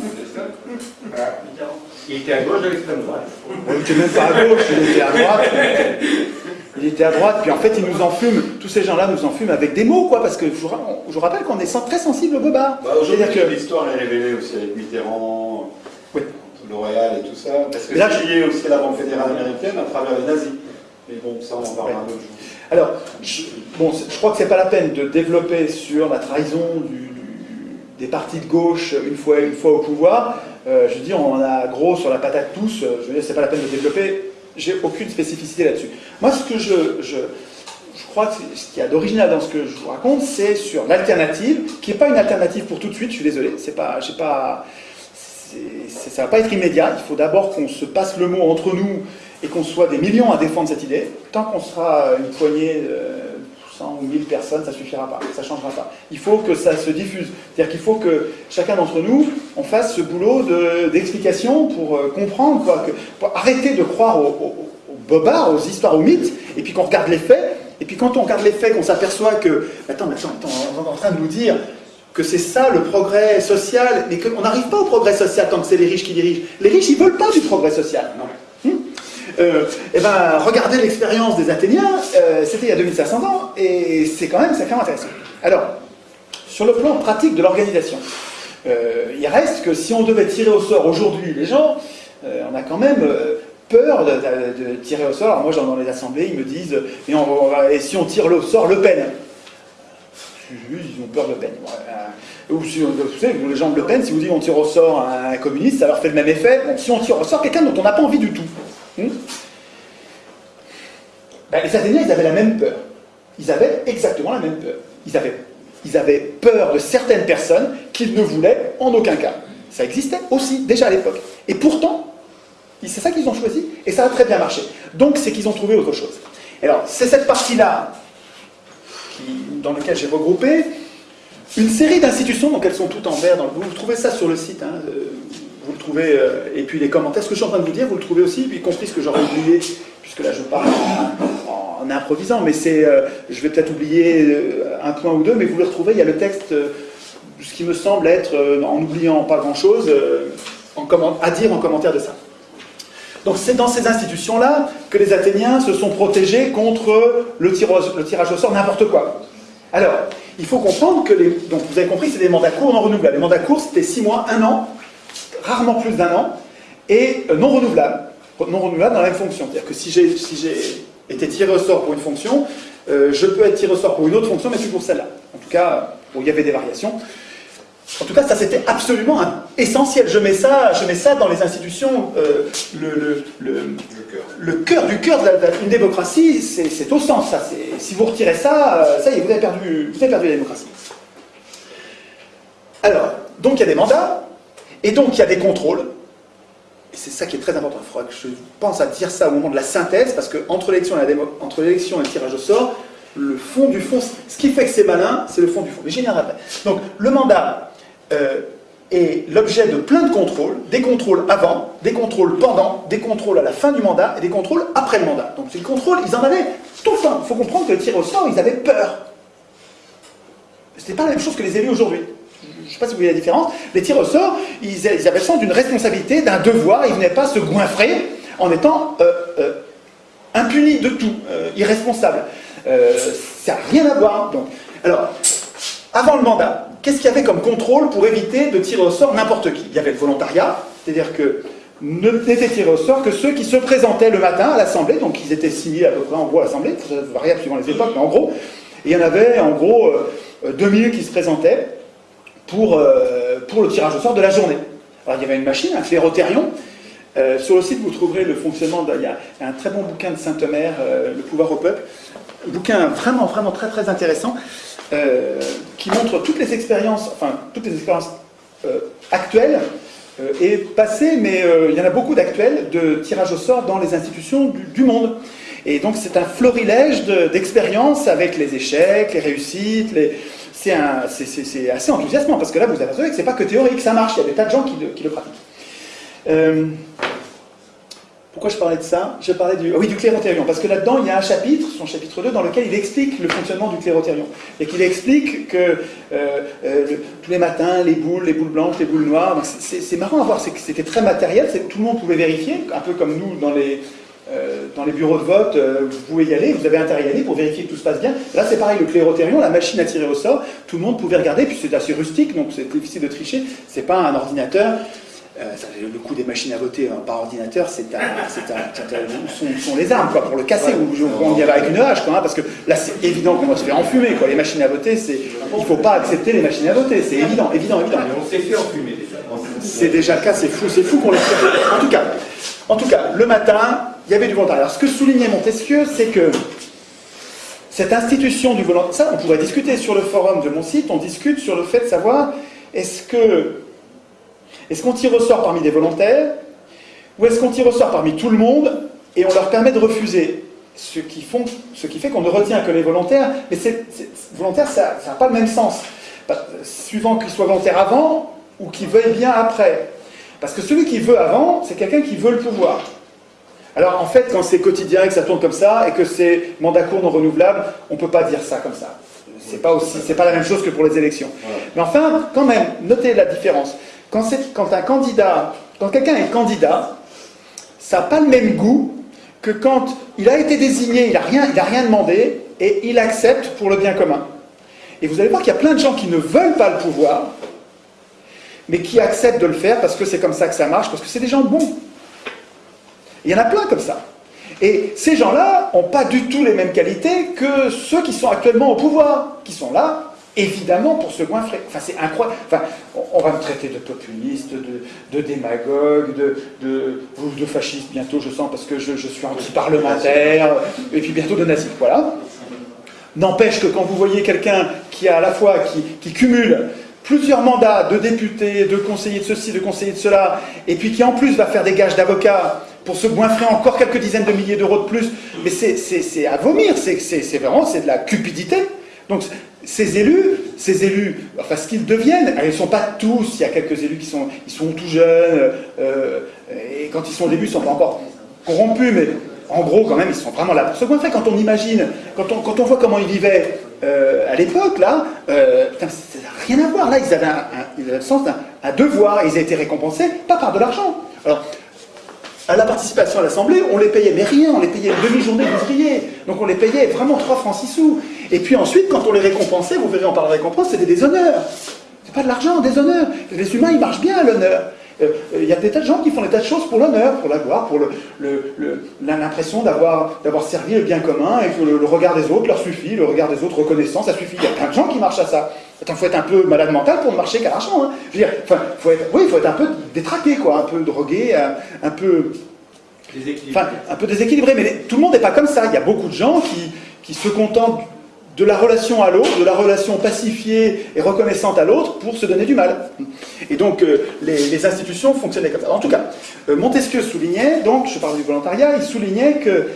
Il était à gauche de l'extrême droite. Il n'était même pas à gauche, il était à droite. Il était à droite, puis en fait, il nous enfume, tous ces gens-là nous enfument avec des mots, quoi, parce que je vous, rappelle qu'on est très sensible au bobard. Bah, Aujourd'hui, que... l'histoire est révélée aussi avec Mitterrand, oui. L'Oréal et tout ça, parce que c'est lié aussi à la Banque fédérale américaine à travers les nazis. Mais bon, ça, on en parlera un autre jour. Alors, je, bon, je crois que c'est pas la peine de développer sur la trahison des partis de gauche une fois, une fois au pouvoir. Euh, je dire, on a gros sur la patate tous. Je veux dire, c'est pas la peine de développer. J'ai aucune spécificité là-dessus. Moi, ce que je, je, crois que ce qu'il y a d'original dans ce que je vous raconte, c'est sur l'alternative, qui n'est pas une alternative pour tout de suite, je suis désolé, c'est pas, pas, ça va pas être immédiat, il faut d'abord qu'on se passe le mot entre nous et qu'on soit des millions à défendre cette idée. Tant qu'on sera une poignée, 100 ou 1000 personnes, ça suffira pas, ça changera pas. Il faut que ça se diffuse. C'est-à-dire qu'il faut que chacun d'entre nous, on fasse ce boulot d'explication pour euh, comprendre, pour arrêter de croire aux, bobards, aux histoires, aux mythes, et puis qu'on regarde les faits, et puis quand on regarde les faits, qu'on s'aperçoit que, attends, attends, attends, on est en train de nous dire que c'est ça le progrès social, mais qu'on n'arrive pas au progrès social tant que c'est les riches qui dirigent. Les riches, ils veulent pas du progrès social. Non. Euh, eh ben, regardez l'expérience des Athéniens, euh, c'était il y a 2500 ans, et c'est quand même sacrément intéressant. Alors, sur le plan pratique de l'organisation, euh, il reste que si on devait tirer au sort aujourd'hui les gens, on a quand même peur de, tirer au sort. Alors moi, dans les assemblées, ils me disent et, et si on tire au sort Le Pen Ils ont peur de Le Pen. Ou si, vous savez, les gens de Le Pen, si vous dites on tire au sort un communiste, ça leur fait le même effet. si on tire au sort quelqu'un dont on n'a pas envie du tout, Hmm? Ben, les Athéniens, ils avaient la même peur. Ils avaient exactement la même peur. Ils avaient, ils avaient peur de certaines personnes qu'ils ne voulaient en aucun cas. Ça existait aussi, déjà à l'époque. Et pourtant, c'est ça qu'ils ont choisi, et ça a très bien marché. Donc, c'est qu'ils ont trouvé autre chose. Alors, c'est cette partie-là dans laquelle j'ai regroupé une série d'institutions, donc elles sont toutes en vert dans le Vous trouvez ça sur le site, hein, vous le trouvez, euh, et puis les commentaires, ce que je suis en train de vous dire, vous le trouvez aussi, puis compris ce que j'aurais oublié, puisque là je parle en, improvisant, mais c'est, euh, je vais peut-être oublier euh, un point ou deux, mais vous le retrouvez, il y a le texte, ce qui me semble être, en oubliant pas grand-chose, à dire en commentaire de ça. Donc c'est dans ces institutions-là que les Athéniens se sont protégés contre le tirage, le tirage au sort, n'importe quoi. Alors, il faut comprendre que les... Donc vous avez compris, c'est des mandats courts non renouvelables. Les mandats courts, c'était 6 mois, 1 an, rarement plus d'un an, et euh, non renouvelable. Non renouvelable dans la même fonction. C'est-à-dire que si j'ai si été tiré au sort pour une fonction, euh, je peux être tiré au sort pour une autre fonction, mais plus pour celle-là. En tout cas, il y avait des variations. En tout cas, ça c'était absolument essentiel. Je mets ça, je mets ça dans les institutions. Euh, le, le, cœur du cœur d'une démocratie, c'est au sens. Ça, si vous retirez ça, ça y est, vous avez perdu, vous avez perdu la démocratie. Alors, donc il y a des mandats, et donc il y a des contrôles, et c'est ça qui est très important, il faudra que je pense à dire ça au moment de la synthèse, parce et, entre l'élection et le tirage au sort, le fond du fond, ce qui fait que c'est malin, c'est le fond du fond. Mais j'y. Donc le mandat euh, est l'objet de plein de contrôles, des contrôles avant, des contrôles pendant, des contrôles à la fin du mandat et des contrôles après le mandat. Donc c'est le contrôle, ils en avaient tout fin. Il faut comprendre que le tirage au sort, ils avaient peur. Ce n'est pas la même chose que les élus aujourd'hui je ne sais pas si vous voyez la différence, les tirs au sort, ils, avaient le sens d'une responsabilité, d'un devoir, ils ne venaient pas se goinfrer en étant euh, euh, impunis de tout, euh, irresponsables. ça n'a rien à voir. Donc. Alors, avant le mandat, qu'est-ce qu'il y avait comme contrôle pour éviter de tirer au sort n'importe qui? Il y avait le volontariat, c'est-à-dire que n'étaient tirés au sort que ceux qui se présentaient le matin à l'Assemblée, donc ils étaient signés à peu près en gros à l'Assemblée, ça variable suivant les époques, mais en gros, il y en avait en gros 2000 qui se présentaient, pour, euh, pour le tirage au sort de la journée. Alors il y avait une machine, un clérotérion. Euh, sur le site, vous trouverez le fonctionnement. il y a un très bon bouquin de Saint-Omer, euh, Le pouvoir au peuple. Un bouquin vraiment, vraiment très, très intéressant qui montre toutes les expériences, enfin, toutes les expériences actuelles et passées, mais il y en a beaucoup d'actuels de tirage au sort dans les institutions du monde. Et donc c'est un florilège d'expériences avec les échecs, les réussites, les, c'est assez enthousiasmant, parce que là, vous apercevez que c'est pas que théorique, ça marche, il y a des tas de gens qui le, pratiquent. Euh, pourquoi je parlais de ça? Je parlais du, oui, du parce que là-dedans, il y a un chapitre, son chapitre 2, dans lequel il explique le fonctionnement du clérotérion. Et qu'il explique que euh, euh, tous les matins, les boules, les boules blanches, les boules noires, c'est marrant à voir, c'était très matériel, tout le monde pouvait vérifier, un peu comme nous dans les, dans les bureaux de vote, euh, vous pouvez y aller, vous avez intérêt à y aller pour vérifier que tout se passe bien. Là, c'est pareil, le clérotérion, la machine à tirer au sort, tout le monde pouvait regarder, puis c'est assez rustique, donc c'est difficile de tricher. C'est pas un ordinateur. Euh, le coût des machines à voter hein, par ordinateur, c'est sont, les armes quoi, pour le casser. Ou on y va avec une hache, quoi, hein, parce que là, c'est évident qu'on va se faire enfumer. Quoi. Les machines à voter, il ne faut pas accepter les machines à voter. C'est évident, évident, évident. on s'est fait enfumer déjà. C'est déjà le cas, c'est fou, c'est fou qu'on les fait. En tout cas, en tout cas, le matin, il y avait du volontariat. Alors, ce que soulignait Montesquieu, c'est que cette institution du volontariat, ça on pourrait discuter sur le forum de mon site, on discute sur le fait de savoir est-ce que est-ce qu'on tire au sort parmi des volontaires ou est-ce qu'on tire au sort parmi tout le monde et on leur permet de refuser ce qui, fait qu'on ne retient que les volontaires, mais volontaire, ça n'a pas le même sens. Bah, suivant qu'ils soient volontaires avant ou qu'ils veuillent bien après. Parce que celui qui veut avant, c'est quelqu'un qui veut le pouvoir. Alors en fait, quand c'est quotidien et que ça tourne comme ça, et que c'est mandat court non renouvelable, on ne peut pas dire ça comme ça. C'est pas aussi, c'est pas la même chose que pour les élections. Mais enfin, quand même, notez la différence. Quand, quand un candidat, quand quelqu'un est candidat, ça n'a pas le même goût que quand il a été désigné, il n'a rien, rien demandé, et il accepte pour le bien commun. Et vous allez voir qu'il y a plein de gens qui ne veulent pas le pouvoir, mais qui acceptent de le faire parce que c'est comme ça que ça marche, parce que c'est des gens bons. Il y en a plein comme ça. Et ces gens-là n'ont pas du tout les mêmes qualités que ceux qui sont actuellement au pouvoir, qui sont là, évidemment, pour se goinfrer. Enfin, c'est incroyable. Enfin, on va me traiter de populiste, de, démagogue, de, de, fasciste bientôt, je sens, parce que je, suis anti-parlementaire, et puis bientôt de nazi. Voilà. N'empêche que quand vous voyez quelqu'un qui a à la fois, qui, qui cumule plusieurs mandats de député, de conseiller de ceci, de conseiller de cela, et puis qui en plus va faire des gages d'avocat pour se goinfrer encore quelques dizaines de milliers d'euros de plus, mais c'est à vomir, c'est vraiment c'est de la cupidité. Donc ces élus, ces élus, enfin ce qu'ils deviennent, ils ne sont pas tous, il y a quelques élus qui sont, ils sont tout jeunes, euh, et quand ils sont au début, ils ne sont pas encore corrompus, mais en gros, quand même, ils sont vraiment là pour se. Quand on imagine, quand on, quand on voit comment ils vivaient euh, à l'époque, là, euh, putain, ça n'a rien à voir. Là, ils avaient, un, ils avaient le sens d'un devoir, ils étaient récompensés, pas par de l'argent. Alors, à la participation à l'Assemblée, on les payait, mais rien, on les payait une demi-journée d'ouvrier. Donc on les payait vraiment 3 francs 6 sous. Et puis ensuite, quand on les récompensait, vous verrez en parlant de récompense, c'était des honneurs. C'est pas de l'argent, des honneurs. Les humains, ils marchent bien à l'honneur. Euh, il y a des tas de gens qui font des tas de choses pour l'honneur, pour la gloire, pour l'impression d'avoir servi le bien commun et que le, regard des autres leur suffit, le regard des autres reconnaissant, ça suffit. Il y a plein de gens qui marchent à ça. Il faut être un peu malade mental pour ne marcher qu'à l'argent. Hein. Je veux dire, faut être, oui, il faut être un peu détraqué, quoi, un peu drogué, un, peu... Enfin, un peu déséquilibré, mais tout le monde n'est pas comme ça. Il y a beaucoup de gens qui, qui se contentent de la relation à l'autre, de la relation pacifiée et reconnaissante à l'autre pour se donner du mal. Et donc euh, les, institutions fonctionnaient comme ça. En tout cas, euh, Montesquieu soulignait, donc je parle du volontariat, il soulignait que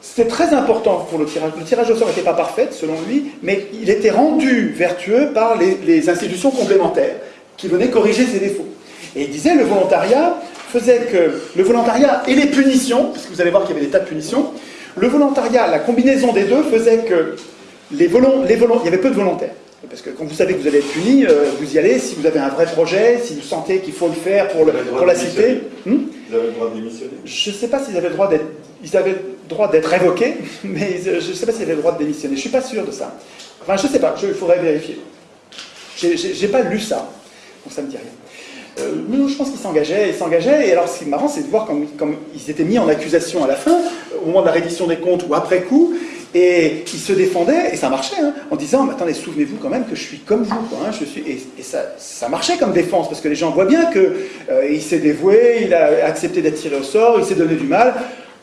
c'était très important pour le tirage. Le tirage au sort n'était pas parfait, selon lui, mais il était rendu vertueux par les, institutions complémentaires qui venaient corriger ses défauts. Et il disait le volontariat faisait que le volontariat et les punitions, parce que vous allez voir qu'il y avait des tas de punitions, le volontariat, la combinaison des deux faisait que les volons, les volons, il y avait peu de volontaires. Parce que quand vous savez que vous allez être puni, euh, vous y allez si vous avez un vrai projet, si vous sentez qu'il faut le faire pour, la cité. Hmm vous avez le droit de démissionner Je ne sais pas s'ils avaient le droit d'être, ils avaient le droit d'être révoqués, mais je ne sais pas s'ils avaient le droit de démissionner. Je ne suis pas sûr de ça. Enfin, je ne sais pas, il faudrait vérifier. Je n'ai pas lu ça, donc ça ne me dit rien. Euh, je pense qu'ils s'engageaient, ils s'engageaient, et alors ce qui est marrant, c'est de voir comme, comme, ils étaient mis en accusation à la fin, au moment de la reddition des comptes ou après coup, et il se défendait, et ça marchait, hein, en disant mais Attendez, souvenez-vous quand même que je suis comme vous. Hein, je suis... Et, ça, ça, marchait comme défense, parce que les gens voient bien qu'il euh, s'est dévoué, il a accepté d'être tiré au sort, il s'est donné du mal.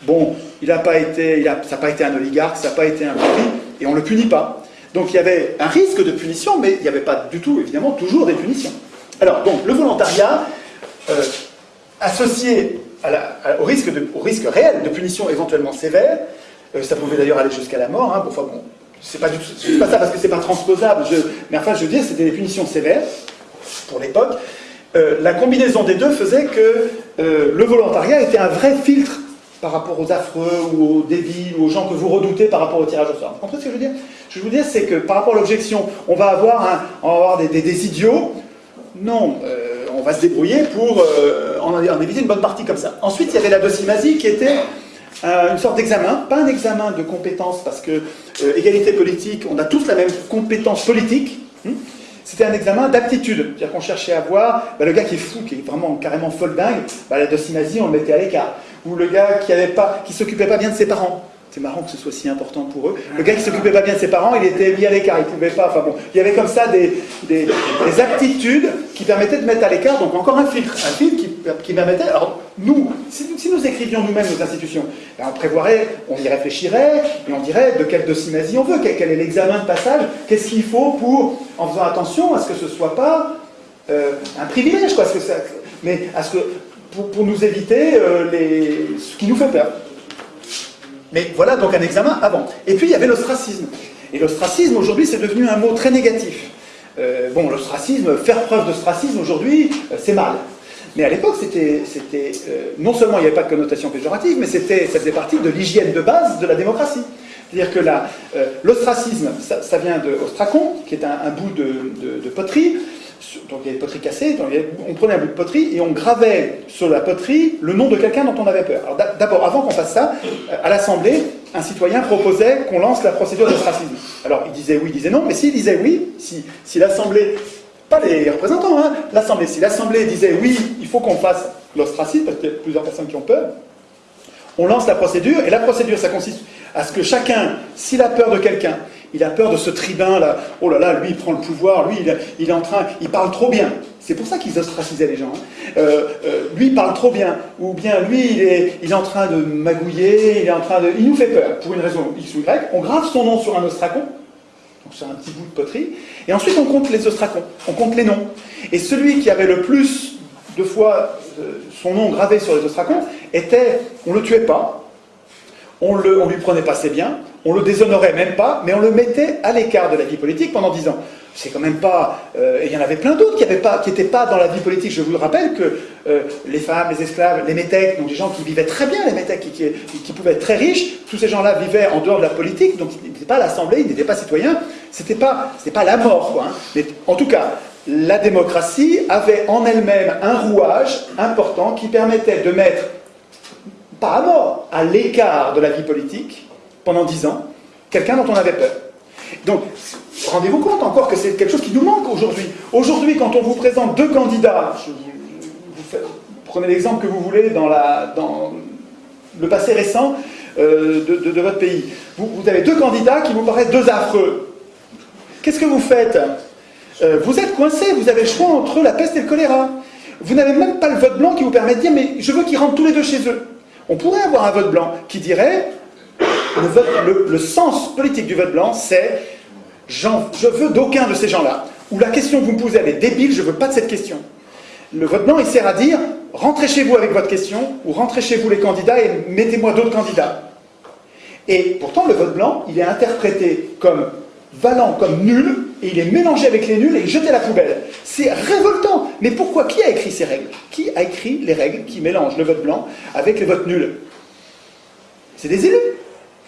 Bon, il a pas été, il a, ça n'a pas été un oligarque, ça n'a pas été un pari, et on ne le punit pas. Donc il y avait un risque de punition, mais il n'y avait pas du tout, évidemment, toujours des punitions. Alors, donc, le volontariat, euh, associé au, risque au risque réel de punition éventuellement sévère, ça pouvait d'ailleurs aller jusqu'à la mort. Hein. Bon, c'est pas, pas ça parce que c'est pas transposable. mais enfin, je veux dire, c'était des punitions sévères pour l'époque. Euh, la combinaison des deux faisait que euh, le volontariat était un vrai filtre par rapport aux affreux ou aux débiles ou aux gens que vous redoutez par rapport au tirage au sort. Vous comprenez ce que je veux dire? Je veux dire, c'est que par rapport à l'objection, on va avoir, des, idiots. Non, on va se débrouiller pour en, en, éviter une bonne partie comme ça. Ensuite, il y avait la docimasie qui était euh, une sorte d'examen, pas un examen de compétences, parce que euh, égalité politique, on a tous la même compétence politique. Hmm. C'était un examen d'aptitude, c'est-à-dire qu'on cherchait à voir bah, le gars qui est fou, qui est vraiment carrément folle dingue, bah, la docimasie, on le mettait à l'écart. Ou le gars qui avait pas, qui s'occupait pas bien de ses parents. C'est marrant que ce soit si important pour eux. Le gars qui s'occupait pas bien de ses parents, il était mis à l'écart, il pouvait pas. Enfin bon, il y avait comme ça des, des, des aptitudes qui permettaient de mettre à l'écart, donc encore un filtre, un filtre qui qui permettait, alors nous, si, nous écrivions nous-mêmes nos institutions, ben, on prévoirait, on y réfléchirait, et on dirait de quelle docimasie on veut, quel, est l'examen de passage, qu'est-ce qu'il faut pour, en faisant attention à ce que ce ne soit pas euh, un privilège, quoi, mais à ce que, pour, nous éviter euh, les, ce qui nous fait peur. Mais voilà donc un examen avant. Et puis il y avait l'ostracisme. Et l'ostracisme, aujourd'hui, c'est devenu un mot très négatif. Euh, bon, l'ostracisme, faire preuve d'ostracisme aujourd'hui, c'est mal. Mais à l'époque, c'était, euh, non seulement il n'y avait pas de connotation péjorative, mais c'était, ça faisait partie de l'hygiène de base de la démocratie. C'est-à-dire que l'ostracisme, ça, vient de ostracon, qui est un, bout de, poterie, donc il y avait poterie cassée, on prenait un bout de poterie et on gravait sur la poterie le nom de quelqu'un dont on avait peur. Alors d'abord, avant qu'on fasse ça, euh, à l'Assemblée, un citoyen proposait qu'on lance la procédure d'ostracisme. Alors il disait oui, il disait non, mais s'il disait oui, si l'Assemblée, pas les représentants, hein, l'Assemblée, si l'Assemblée disait oui, il faut qu'on fasse l'ostracisme, parce qu'il y a plusieurs personnes qui ont peur, on lance la procédure, et la procédure, ça consiste à ce que chacun, s'il a peur de quelqu'un, il a peur de ce tribun là, oh là là, lui il prend le pouvoir, lui il, est en train, il parle trop bien. C'est pour ça qu'ils ostracisaient les gens. Hein. Euh, euh, lui il parle trop bien, ou bien lui il est, il est en train de magouiller, il est en train de, il nous fait peur pour une raison X ou Y. On grave son nom sur un ostracon, sur un petit bout de poterie, et ensuite on compte les ostracons, on compte les noms. Et celui qui avait le plus de fois euh, son nom gravé sur les ostracons était, on le tuait pas, on, on lui prenait pas ses biens, on le déshonorait même pas, mais on le mettait à l'écart de la vie politique pendant dix ans. C'est quand même pas... Euh, et il y en avait plein d'autres qui n'étaient pas, dans la vie politique. Je vous le rappelle que euh, les femmes, les esclaves, les métèques, donc des gens qui vivaient très bien, les métèques, qui, qui, pouvaient être très riches, tous ces gens-là vivaient en dehors de la politique, donc ils n'étaient pas à l'Assemblée, ils n'étaient pas citoyens. C'était pas, pas la mort, quoi. Hein. Mais en tout cas, la démocratie avait en elle-même un rouage important qui permettait de mettre, pas à mort, à l'écart de la vie politique, pendant dix ans, quelqu'un dont on avait peur. Donc, rendez-vous compte encore que c'est quelque chose qui nous manque aujourd'hui. Aujourd'hui, quand on vous présente deux candidats, prenez l'exemple que vous voulez dans, le passé récent euh, de, votre pays. Vous, avez deux candidats qui vous paraissent deux affreux. Qu'est-ce que vous faites? Euh, Vous êtes coincé, vous avez le choix entre la peste et le choléra. Vous n'avez même pas le vote blanc qui vous permet de dire mais je veux qu'ils rentrent tous les deux chez eux. On pourrait avoir un vote blanc qui dirait le, sens politique du vote blanc, c'est je veux d'aucun de ces gens-là. Ou la question que vous me posez, elle est débile, je ne veux pas de cette question. Le vote blanc, il sert à dire rentrez chez vous avec votre question, ou rentrez chez vous les candidats et mettez-moi d'autres candidats. Et pourtant, le vote blanc, il est interprété comme valant, comme nul, et il est mélangé avec les nuls et jeté à la poubelle. C'est révoltant. Mais pourquoi Qui a écrit ces règles? Qui a écrit les règles qui mélangent le vote blanc avec les votes nuls C'est des élus.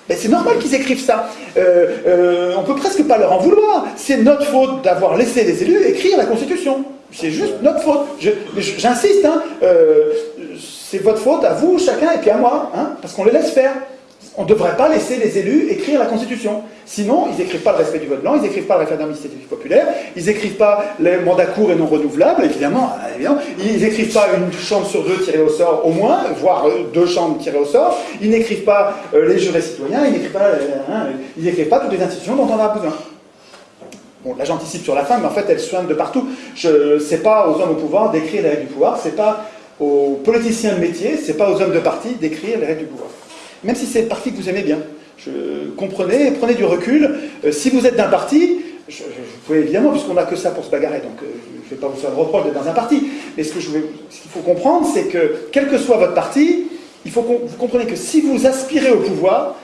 Ben, c'est normal qu'ils écrivent ça. Euh, euh, on peut presque pas leur en vouloir. C'est notre faute d'avoir laissé les élus écrire la Constitution. C'est juste notre faute. J'insiste, hein, euh, c'est votre faute à vous, chacun, et puis à moi, hein, parce qu'on les laisse faire on ne devrait pas laisser les élus écrire la Constitution. Sinon, ils n'écrivent pas le respect du vote blanc, ils n'écrivent pas le référendum d'initiative populaire, ils n'écrivent pas les mandats courts et non renouvelables, évidemment, évidemment. ils n'écrivent pas une chambre sur deux tirée au sort au moins, voire euh, deux chambres tirées au sort, ils n'écrivent pas euh, les jurés citoyens, ils n'écrivent pas, euh, pas toutes les institutions dont on a besoin. Bon, là j'anticipe sur la fin, mais en fait elle soigne de partout. Je sais pas aux hommes au pouvoir d'écrire les règles du pouvoir, c'est pas aux politiciens de métier, c'est pas aux hommes de parti d'écrire les règles du pouvoir même si c'est le parti que vous aimez bien. Je, comprenez, prenez du recul. Euh, si vous êtes d'un parti, je, vous pouvez évidemment, puisqu'on n'a que ça pour se bagarrer, donc euh, je ne vais pas vous faire le reproche d'être dans un parti, mais ce qu'il faut comprendre, c'est que, quel que soit votre parti, faut vous compreniez que si vous aspirez au pouvoir,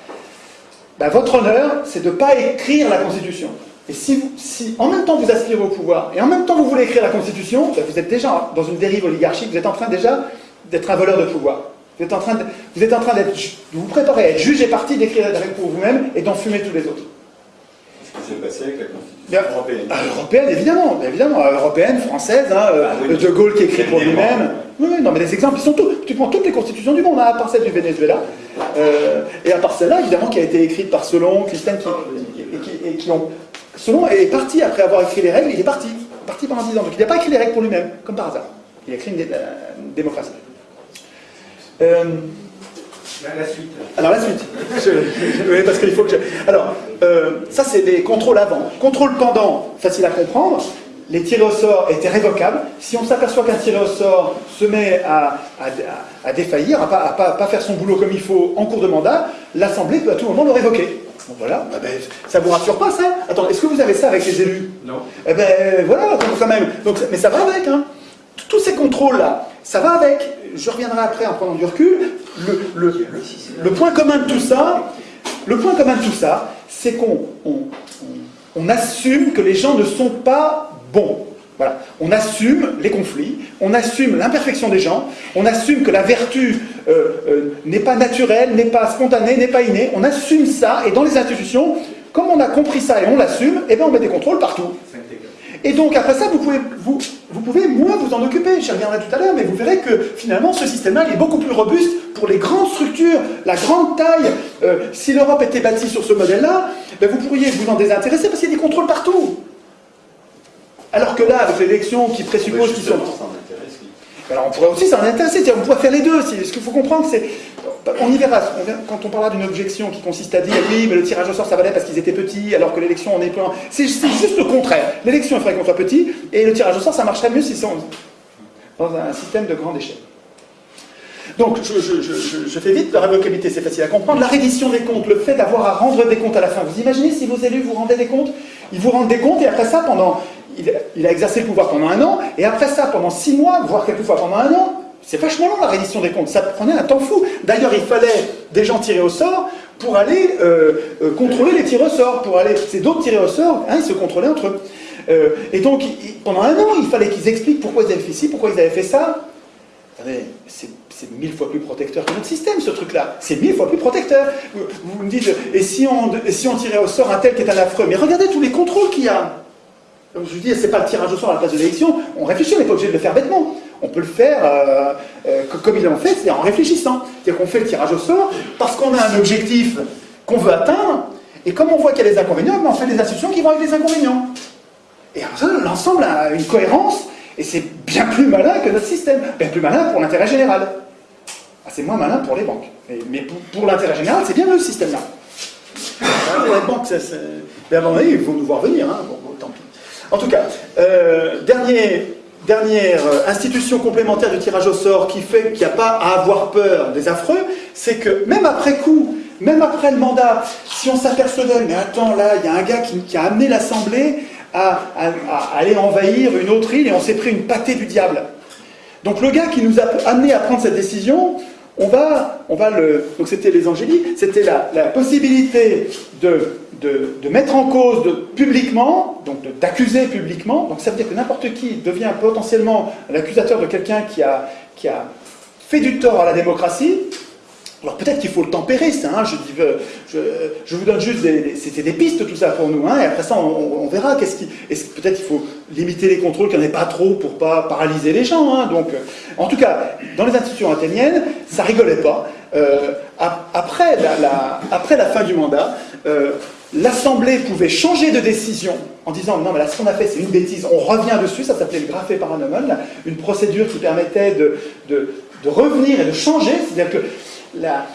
ben, votre honneur, c'est de ne pas écrire la Constitution. Et si, en même temps vous aspirez au pouvoir, et en même temps vous voulez écrire la Constitution, ben, vous êtes déjà dans une dérive oligarchique, vous êtes en train déjà d'être un voleur de pouvoir. Vous êtes en train de, vous êtes en train d'être, vous préparez à être juge et parti d'écrire la règle pour vous-même et d'enfumer tous les autres. Ce qui s'est passé avec la Constitution européenne. Ah, européenne, évidemment, évidemment, euh, européenne, française, hein, euh, ah De Gaulle qui écrit pour lui-même. Oui, oui, non, mais les exemples, ils sont tous. Tu prends toutes les constitutions du monde, hein, à part celle du Venezuela, euh, et à part celle-là, évidemment, qui a été écrite par Solon, Christian, qui, et qui, ont. Solon est parti après avoir écrit les règles, il est parti, parti pendant 10 ans. Donc il n'a pas écrit les règles pour lui-même, comme par hasard. Il a écrit une démocratie. Euh, la, suite. Alors la suite. parce qu'il faut que Alors, euh, ça c'est des contrôles avant. Contrôle pendant, facile à comprendre. les tirés au sort étaient révocables. Si on s'aperçoit qu'un tiré au sort se met à, à, défaillir, à pas, pas, pas, faire son boulot comme il faut en cours de mandat, l'Assemblée peut à tout moment le révoquer. voilà, bah ben, ça vous rassure pas ça? Attends, est-ce que vous avez ça avec les élus? Non. Eh ben voilà, quand même. Donc, mais ça va avec, hein. Tous ces contrôles-là, ça va avec. Je reviendrai après en prenant du recul. Le, point commun de tout ça, le point commun de tout ça, c'est qu'on on assume que les gens ne sont pas bons. Voilà. On assume les conflits, on assume l'imperfection des gens, on assume que la vertu euh, euh, n'est pas naturelle, n'est pas spontanée, n'est pas innée. On assume ça, et dans les institutions, comme on a compris ça et on l'assume, eh bien on met des contrôles partout. Et donc après ça, vous pouvez, vous pouvez moins vous en occuper, j'y reviendrai tout à l'heure, mais vous verrez que finalement ce système-là est beaucoup plus robuste pour les grandes structures, la grande taille. Euh, si l'Europe était bâtie sur ce modèle-là, ben, vous pourriez vous en désintéresser parce qu'il y a des contrôles partout. Alors que là, avec l'élection qui présuppose qu'ils sont... Alors on pourrait aussi s'en intéresser, on pourrait faire les deux. Ce qu'il faut comprendre, c'est on y verra, quand on parlera d'une objection qui consiste à dire oui, mais le tirage au sort ça valait parce qu'ils étaient petits, alors que l'élection on est plein. C'est juste le contraire. L'élection il faudrait qu'on soit petit, et le tirage au sort ça marcherait mieux s'ils sont dans un système de grande échelle. Donc, je, fais vite, la révocabilité, c'est facile à comprendre. La reddition des comptes, le fait d'avoir à rendre des comptes à la fin. Vous imaginez si vos élus vous rendaient des comptes? Ils vous rendent des comptes et après ça, pendant, il, a exercé le pouvoir pendant un an, et après ça, pendant six mois, voire quelquefois pendant un an, c'est vachement long la reddition des comptes, ça prenait un temps fou. D'ailleurs, il fallait des gens tirés au sort pour aller euh, euh, contrôler les tirs au sort, pour aller... C'est d'autres tirés au sort, hein, ils se contrôlaient entre eux. Euh, et donc, pendant un an, il fallait qu'ils expliquent pourquoi ils avaient fait ci, pourquoi ils avaient fait ça. C'est mille fois plus protecteur que notre système, ce truc-là. C'est mille fois plus protecteur. Vous, me dites, et si, on, si on tirait au sort un tel qui est un affreux? Mais regardez tous les contrôles qu'il y a. Je vous dis, c'est pas le tirage au sort à la place de l'élection. On réfléchit, on n'est pas obligé de le faire bêtement on peut le faire euh, euh, comme ils l'ont fait, c'est en réfléchissant. C'est-à-dire qu'on fait le tirage au sort parce qu'on a un objectif qu'on veut atteindre, et comme on voit qu'il y a des inconvénients, ben, on fait des institutions qui vont avec les inconvénients. Et l'ensemble a une cohérence, et c'est bien plus malin que notre système, bien plus malin pour l'intérêt général. Ah, c'est moins malin pour les banques. Mais, pour, l'intérêt général, c'est bien le système-là. pour les banques, ça, mais à un moment donné, il faut nous voir venir. Hein. Bon, tant pis. En tout cas, euh, dernière euh, institution complémentaire du tirage au sort qui fait qu'il n'y a pas à avoir peur des affreux, c'est que même après coup, même après le mandat, si on s'apercevait, mais attends, là, il y a un gars qui, a amené l'Assemblée à, aller envahir une autre île et on s'est pris une pâtée du diable. Donc le gars qui nous a amené à prendre cette décision, on va, on va le... Donc c'était les angéliques, c'était la, possibilité de de, mettre en cause publiquement, donc d'accuser publiquement, donc ça veut dire que n'importe qui devient potentiellement l'accusateur de quelqu'un qui a, qui a fait du tort à la démocratie, alors peut-être qu'il faut le tempérer, ça, hein, je, dis, je, je, vous donne juste des, c'était des pistes tout ça pour nous, hein, et après ça on, verra peut-être il faut limiter les contrôles, qu'il n'y en ait pas trop pour pas paralyser les gens. Hein, donc, euh, en tout cas, dans les institutions athéniennes, ça rigolait pas. Euh, après, la, fin du mandat, euh, l'Assemblée pouvait changer de décision en disant non mais là ce qu'on a fait c'est une bêtise, on revient dessus, ça s'appelait le graphé paranomon, une procédure qui permettait de, de, revenir et de changer, c'est-à-dire que la,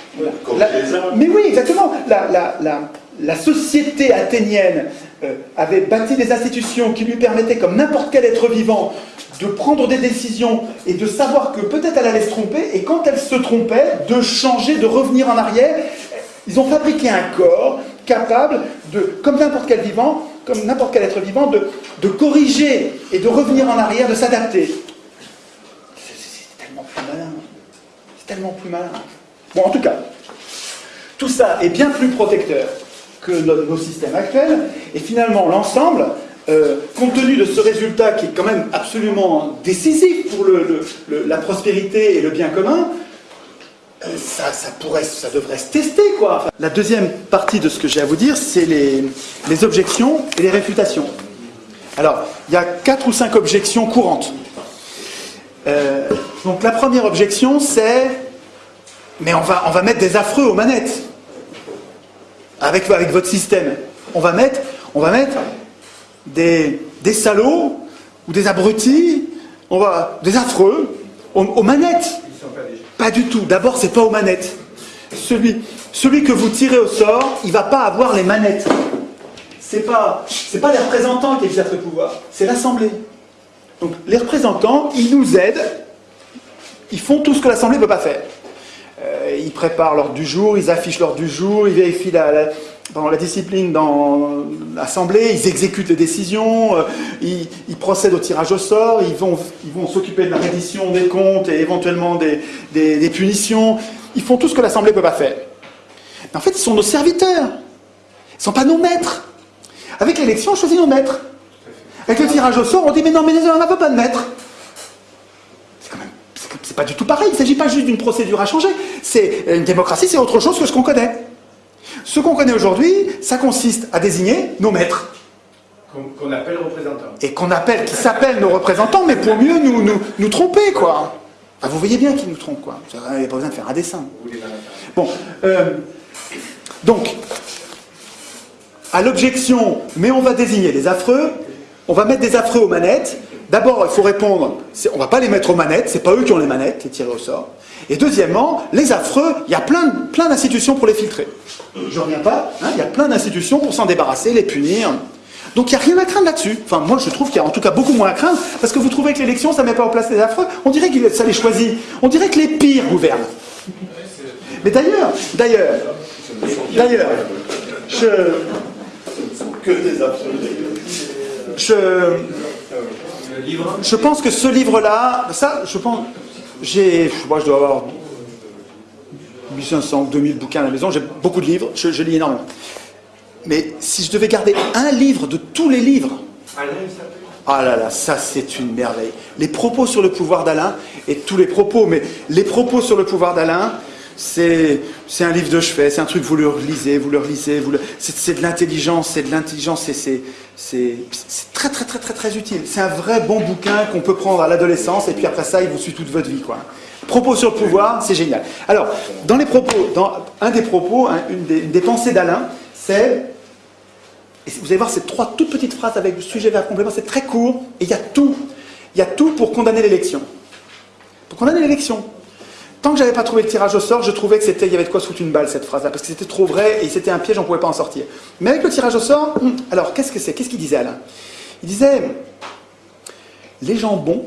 mais oui exactement, la société athénienne euh, avait bâti des institutions qui lui permettaient comme n'importe quel être vivant de prendre des décisions et de savoir que peut-être elle allait se tromper et quand elle se trompait de changer, de revenir en arrière. Ils ont fabriqué un corps capable de, comme n'importe quel vivant, comme n'importe quel être vivant, de, de, corriger et de revenir en arrière, de s'adapter. C'est tellement plus malin. C'est tellement plus malin. Bon, en tout cas, tout ça est bien plus protecteur que nos, systèmes actuels, et finalement, l'ensemble, euh, compte tenu de ce résultat qui est quand même absolument décisif pour la prospérité et le bien commun, euh, ça, pourrait, ça devrait se tester, quoi. La deuxième partie de ce que j'ai à vous dire, c'est les, les, objections et les réfutations. Alors, il y a quatre ou cinq objections courantes. Euh, donc la première objection, c'est mais on va, on va mettre des affreux aux manettes avec, votre système. On va mettre, des, des salauds ou des abrutis, on va, des affreux aux manettes. Pas du tout. D'abord, c'est pas aux manettes. Celui, que vous tirez au sort, il va pas avoir les manettes. c'est pas, c'est pas les représentants qui exercent le pouvoir, c'est l'Assemblée. Donc les représentants, ils nous aident, ils font tout ce que l'Assemblée ne peut pas faire. Euh, ils préparent l'ordre du jour, ils affichent l'ordre du jour, ils vérifient la, la discipline dans l'Assemblée, ils exécutent les décisions, euh, ils, procèdent au tirage au sort, ils vont ils vont s'occuper de la reddition des comptes et éventuellement des, des, punitions. Ils font tout ce que l'Assemblée ne peut pas faire. Mais en fait, ils sont nos serviteurs. Ils ne sont pas nos maîtres. Avec l'élection, on choisit nos maîtres. Avec le tirage au sort, on dit mais non, mais on n'a pas de maître. C'est quand même, c'est pas du tout pareil. Il ne s'agit pas juste d'une procédure à changer. C'est une démocratie, c'est autre chose que ce qu'on connaît. Ce qu'on connaît aujourd'hui, ça consiste à désigner nos maîtres. Qu'on appelle représentants. Et qu'on appelle, qui s'appellent nos représentants, mais pour mieux nous, nous, nous tromper, quoi. vous voyez bien qu'ils nous trompent, quoi. Il n'y a pas besoin de faire un dessin. Bon, euh, donc, à l'objection, mais on va désigner les affreux, on va mettre des affreux aux manettes. D'abord, il faut répondre, on ne va pas les mettre aux manettes, c'est pas eux qui ont les manettes, les tirés au sort. Et deuxièmement, les affreux, il y a plein, plein d'institutions pour les filtrer. Je reviens pas, hein, il y a plein d'institutions pour s'en débarrasser, les punir. Donc il n'y a rien à craindre là-dessus. Enfin, moi je trouve qu'il y a en tout cas beaucoup moins à craindre, parce que vous trouvez que l'élection, ça ne met pas en place les affreux. On dirait que ça les choisit. On dirait que les pires gouvernent. Mais d'ailleurs, d'ailleurs, d'ailleurs, je... Que des Je... Je pense que ce livre-là, ça, je pense, j'ai, moi je dois avoir 1500 ou 2000 bouquins à la maison, j'ai beaucoup de livres, je, lis énormément. Mais si je devais garder un livre de tous les livres, ah là là, ça c'est une merveille. Les propos sur le pouvoir d'Alain, et tous les propos, mais les propos sur le pouvoir d'Alain, c'est un livre de chevet, c'est un truc, vous le relisez, vous le relisez, vous le... c'est de l'intelligence, c'est de l'intelligence, c'est très très très très très utile. C'est un vrai bon bouquin qu'on peut prendre à l'adolescence, et puis après ça, il vous suit toute votre vie. Propos sur le pouvoir, c'est génial. Alors, dans les propos, dans un des propos, une, des, pensées d'Alain, c'est et vous allez voir ces trois toutes petites phrases avec le sujet vers complément, c'est très court, et il y a tout. Il y a tout pour condamner l'élection. Pour condamner l'élection. Tant que j'avais pas trouvé le tirage au sort, je trouvais que c'était, il y avait de quoi se foutre une balle cette phrase-là, parce que c'était trop vrai et c'était un piège, on pouvait pas en sortir. Mais avec le tirage au sort, hum, alors qu'est-ce que c'est? Qu'est-ce qu'il disait Alain? Il disait les gens bons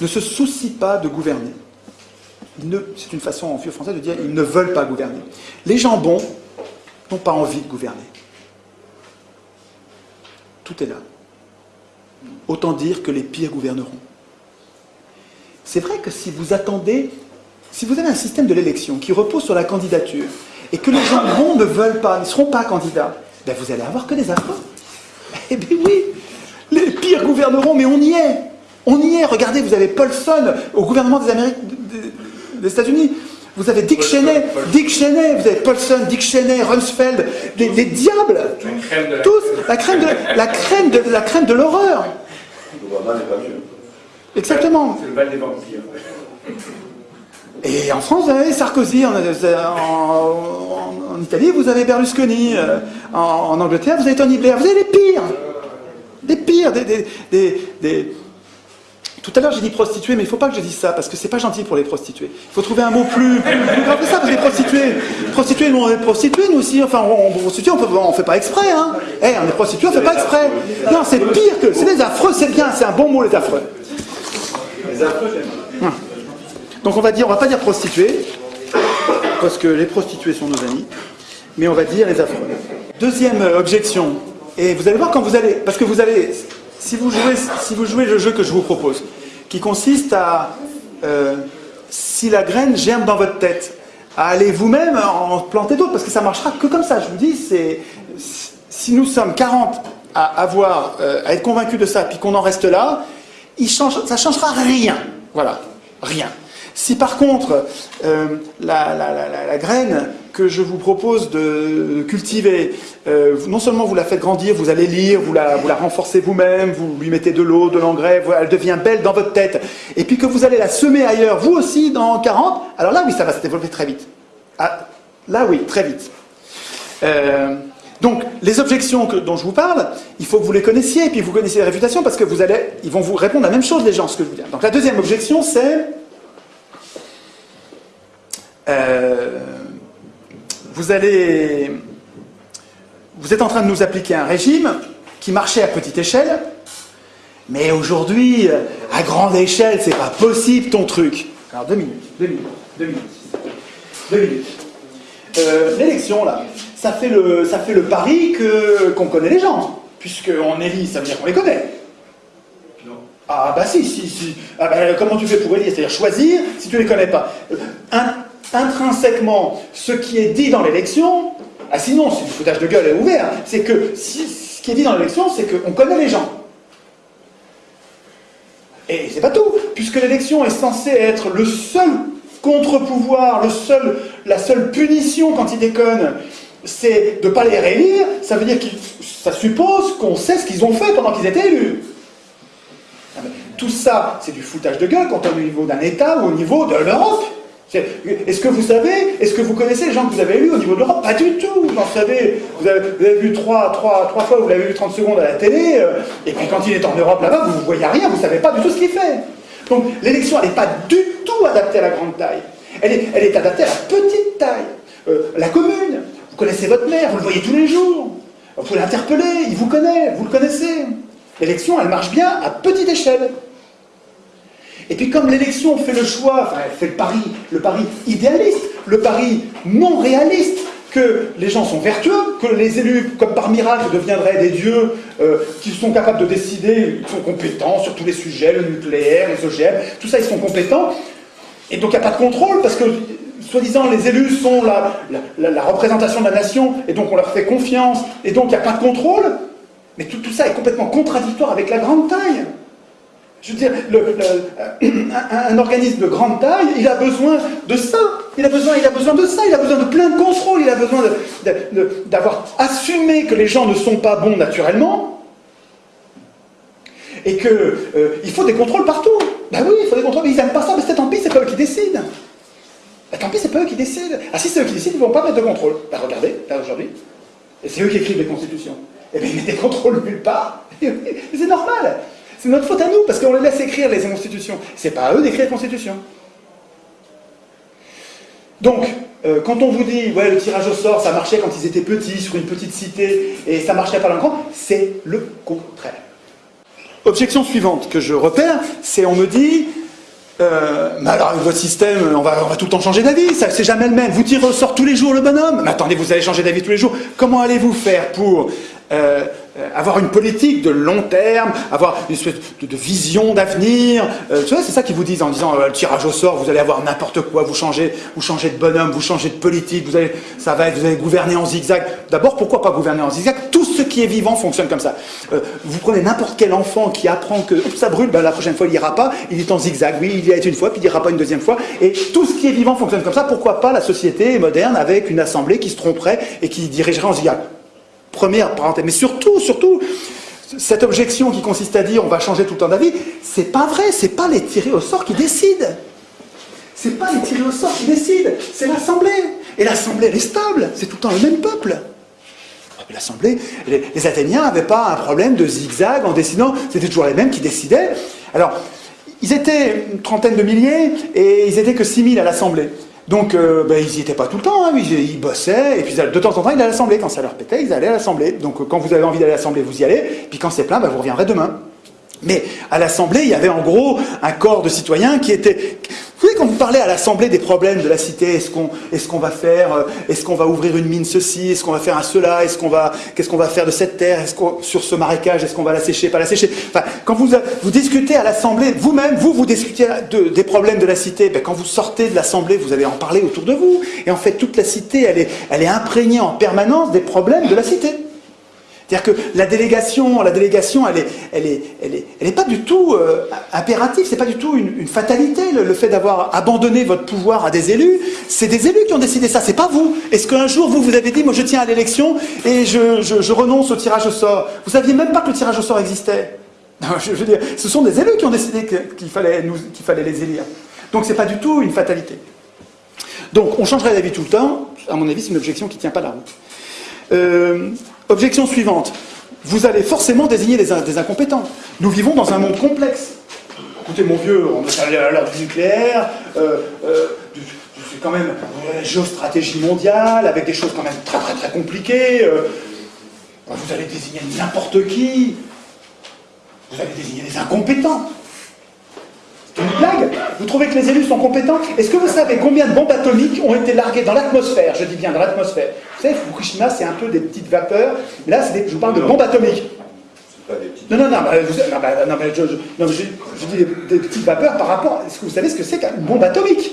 ne se soucient pas de gouverner. C'est une façon en vieux français de dire ils ne veulent pas gouverner. Les gens bons n'ont pas envie de gouverner. Tout est là. Autant dire que les pires gouverneront. C'est vrai que si vous attendez si vous avez un système de l'élection qui repose sur la candidature et que les gens bons ne veulent pas, ne seront pas candidats, ben vous allez avoir que des affreux. Eh bien oui, les pires gouverneront, mais on y est. On y est. Regardez, vous avez Paulson au gouvernement des, Amériques, des États-Unis. Vous avez Dick Cheney, Dick Cheney, vous avez Paulson, Dick Cheney, Rumsfeld, des, diables, tous, la crème de la crème de la crème de l'horreur. Exactement. C'est le bal des vampires. Et en France, vous avez Sarkozy, en, Italie, vous avez Berlusconi, euh, en, Angleterre, vous avez Tony Blair, vous avez les pires Des pires des, Tout à l'heure, j'ai dit prostituées, mais il ne faut pas que je dise ça, parce que c'est pas gentil pour les prostituées. Il faut trouver un mot plus, grave que ça, parce que les prostituées, prostituées, nous on est prostituées, nous aussi, enfin, on, prostituées, on ne fait pas exprès, hein. Eh, on est prostituées, on ne fait pas exprès. Non, c'est pire que, c'est des affreux, c'est bien, c'est un bon mot, les affreux. Les affreux, j'aime. Hum. Donc on va dire, on va pas dire prostituées, parce que les prostituées sont nos amis, mais on va dire les affreux. Deuxième objection, et vous allez voir quand vous allez, parce que vous allez, si vous jouez, si vous jouez le jeu que je vous propose, qui consiste à, euh, si la graine germe dans votre tête, à aller vous-même en planter d'autres, parce que ça marchera que comme ça. Je vous dis, c'est si nous sommes 40 à avoir, euh, à être convaincus de ça, puis qu'on en reste là, il change, ça changera rien. Voilà, rien. Si par contre, euh, la, graine que je vous propose de cultiver, euh, non seulement vous la faites grandir, vous allez lire, vous la, vous la renforcez vous-même, vous lui mettez de l'eau, de l'engrais, elle devient belle dans votre tête, et puis que vous allez la semer ailleurs, vous aussi, dans 40, alors là, oui, ça va se développer très vite. Ah, là, oui, très vite. Euh, donc, les objections dont je vous parle, il faut que vous les connaissiez, et puis vous connaissiez les réfutations, parce que vous allez, ils vont vous répondre la même chose, les gens, ce que je vous dis. Donc, la deuxième objection, c'est euh, vous allez, vous êtes en train de nous appliquer un régime qui marchait à petite échelle, mais aujourd'hui, à grande échelle, c'est pas possible ton truc. Alors deux minutes, deux minutes, deux minutes. Deux minutes. Euh, l'élection, là, ça fait le, ça fait le pari que, qu'on connaît les gens. Puisqu'on élit, ça veut dire qu'on les connaît. Ah bah si, si, si. Ah bah, comment tu fais pour élire C'est-à-dire choisir si tu ne les connais pas. Euh, intrinsèquement, ce qui est dit dans l'élection, ah sinon, c'est du foutage de gueule ouvert, c'est que si, ce qui est dit dans l'élection, c'est qu'on connaît les gens. Et c'est pas tout, puisque l'élection est censée être le seul contre-pouvoir, le la seule punition quand ils déconnent, c'est de ne pas les réélire, ça veut dire que ça suppose qu'on sait ce qu'ils ont fait pendant qu'ils étaient élus. Ah, tout ça, c'est du foutage de gueule quand on est au niveau d'un État ou au niveau de l'Europe. Est-ce que vous savez, est-ce que vous connaissez les gens que vous avez élus au niveau de l'Europe? Pas du tout. Vous en savez, vous avez, vu trois, trois, trois fois, vous l'avez vu 30 secondes à la télé, euh, et puis quand il est en Europe là-bas, vous ne voyez rien, vous ne savez pas du tout ce qu'il fait. Donc l'élection, elle n'est pas du tout adaptée à la grande taille. Elle est, adaptée à la petite taille. Euh, la commune, vous connaissez votre maire, vous le voyez tous les jours. Vous pouvez l'interpeller, il vous connaît, vous le connaissez. L'élection, elle marche bien à petite échelle. Et puis comme l'élection fait le choix, enfin elle fait le pari, le pari idéaliste, le pari non réaliste, que les gens sont vertueux, que les élus, comme par miracle, deviendraient des dieux euh, qui sont capables de décider, ils sont compétents sur tous les sujets, le nucléaire, les OGM, tout ça ils sont compétents. Et donc il n'y a pas de contrôle, parce que soi-disant les élus sont la, représentation de la nation, et donc on leur fait confiance, et donc il n'y a pas de contrôle. Mais tout ça est complètement contradictoire avec la grande taille. Je veux dire, un, organisme de grande taille, il a besoin de ça. Il a besoin, il a besoin de ça. Il a besoin de plein de contrôle. Il a besoin d'avoir assumé que les gens ne sont pas bons naturellement. Et qu'il euh, faut des contrôles partout. Ben oui, il faut des contrôles. Mais ils n'aiment pas ça. Mais c'est tant pis, c'est pas eux qui décident. Ben, tant pis, c'est pas eux qui décident. Ah si c'est eux qui décident, ils ne vont pas mettre de contrôle. Ben regardez, là aujourd'hui. Et c'est eux qui écrivent les constitutions. Eh bien ils mettent des contrôles nulle part. c'est normal. C'est notre faute à nous, parce qu'on les laisse écrire les constitutions. C'est pas à eux d'écrire les constitutions. Donc, euh, quand on vous dit, ouais, le tirage au sort, ça marchait quand ils étaient petits, sur une petite cité, et ça marchait pas dans le grand, c'est le contraire. Objection suivante que je repère, c'est on me dit, euh, mais alors votre système, on va, on va tout le temps changer d'avis, ça c'est jamais le même. Vous tirez au sort tous les jours le bonhomme, mais attendez, vous allez changer d'avis tous les jours. Comment allez-vous faire pour euh, avoir une politique de long terme, avoir une espèce de, vision d'avenir. Euh, c'est ça qu'ils vous disent en disant le tirage au sort, vous allez avoir n'importe quoi, vous changez, vous changez de bonhomme, vous changez de politique, vous allez, ça va être, vous allez gouverner en zigzag. D'abord, pourquoi pas gouverner en zigzag? Tout ce qui est vivant fonctionne comme ça. vous prenez n'importe quel enfant qui apprend que ça brûle, ben, la prochaine fois il ira pas, il est en zigzag. Oui, il y a une fois, puis il ira pas une deuxième fois. Et tout ce qui est vivant fonctionne comme ça. Pourquoi pas la société moderne avec une assemblée qui se tromperait et qui dirigerait en zigzag? Première parenthèse. Mais surtout, surtout, cette objection qui consiste à dire on va changer tout le temps d'avis, c'est pas vrai, c'est pas les tirés au sort qui décident. C'est pas les tirés au sort qui décident, c'est l'Assemblée. Et l'Assemblée, elle est stable, c'est tout le temps le même peuple. L'Assemblée, les, Athéniens n'avaient pas un problème de zigzag en décidant, c'était toujours les mêmes qui décidaient. Alors, ils étaient une trentaine de milliers et ils étaient que 6000 à l'Assemblée. Donc, euh, ben, ils n'y étaient pas tout le temps, hein, ils, bossaient, et puis de temps en temps, ils allaient à l'Assemblée. Quand ça leur pétait, ils allaient à l'Assemblée. Donc, euh, quand vous avez envie d'aller à l'Assemblée, vous y allez, puis quand c'est plein, ben, vous reviendrez demain. Mais à l'Assemblée, il y avait en gros un corps de citoyens qui était... Vous savez, quand vous parlez à l'Assemblée des problèmes de la cité, est-ce qu'on est qu'on va faire, euh, est-ce qu'on va ouvrir une mine ceci, est-ce qu'on va faire un cela, est-ce qu'on va, qu'est-ce qu'on va faire de cette terre, est-ce qu'on, sur ce marécage, est-ce qu'on va la sécher, pas la sécher? Enfin, quand vous, vous discutez à l'Assemblée, vous-même, vous, vous discutez des problèmes de la cité, ben, quand vous sortez de l'Assemblée, vous allez en parler autour de vous. Et en fait, toute la cité, elle est, elle est imprégnée en permanence des problèmes de la cité. C'est-à-dire que la délégation, la délégation, elle est, elle est, elle est, elle pas du tout euh, impérative, c'est pas du tout une, fatalité le, fait d'avoir abandonné votre pouvoir à des élus. C'est des élus qui ont décidé ça, c'est pas vous. Est-ce qu'un jour vous vous avez dit, moi je tiens à l'élection et je, je, renonce au tirage au sort? Vous saviez même pas que le tirage au sort existait. je, veux dire, ce sont des élus qui ont décidé qu'il fallait, fallait les élire. Donc c'est pas du tout une fatalité. Donc on changerait d'avis tout le temps. À mon avis, c'est une objection qui tient pas la route. Euh, Objection suivante. Vous allez forcément désigner des, incompétents. Nous vivons dans un monde complexe. Écoutez, mon vieux, on est à l'heure du nucléaire, euh, euh, c'est quand même la géostratégie mondiale, avec des choses quand même très très très compliquées. Euh. vous allez désigner n'importe qui. Vous allez désigner des incompétents. C'est une blague Vous trouvez que les élus sont compétents Est-ce que vous savez combien de bombes atomiques ont été larguées dans l'atmosphère Je dis bien dans l'atmosphère. Vous savez, Fukushima, c'est un peu des petites vapeurs. Mais là, je vous parle de bombes atomiques. Non, non, non, bah, non, bah, non mais je, je, dis des, petites vapeurs par rapport. Est-ce que vous savez ce que c'est qu'une bombe atomique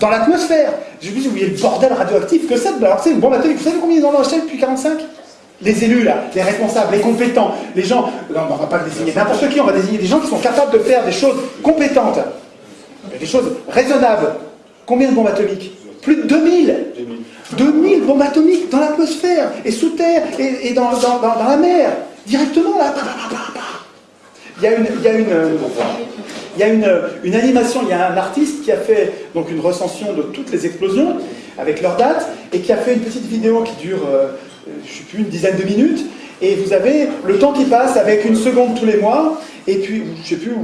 Dans l'atmosphère. Je vous dis, vous voyez le bordel radioactif que c'est. Alors, c'est une bombe atomique. Vous savez combien ils en ont acheté depuis 45 les élus, là, les responsables, les compétents, les gens, non, on ne va pas désigner. N'importe qui, on va désigner des gens qui sont capables de faire des choses compétentes, des choses raisonnables. Combien de bombes atomiques Plus de 2000 2000 bombes atomiques dans l'atmosphère, et sous terre, et, dans, la mer, directement là. Il y a une, il y a une, il y a une, une, animation, il y a un artiste qui a fait donc une recension de toutes les explosions avec leurs dates et qui a fait une petite vidéo qui dure euh, je ne sais plus, une dizaine de minutes, et vous avez le temps qui passe avec une seconde tous les mois, et puis, je ne sais plus,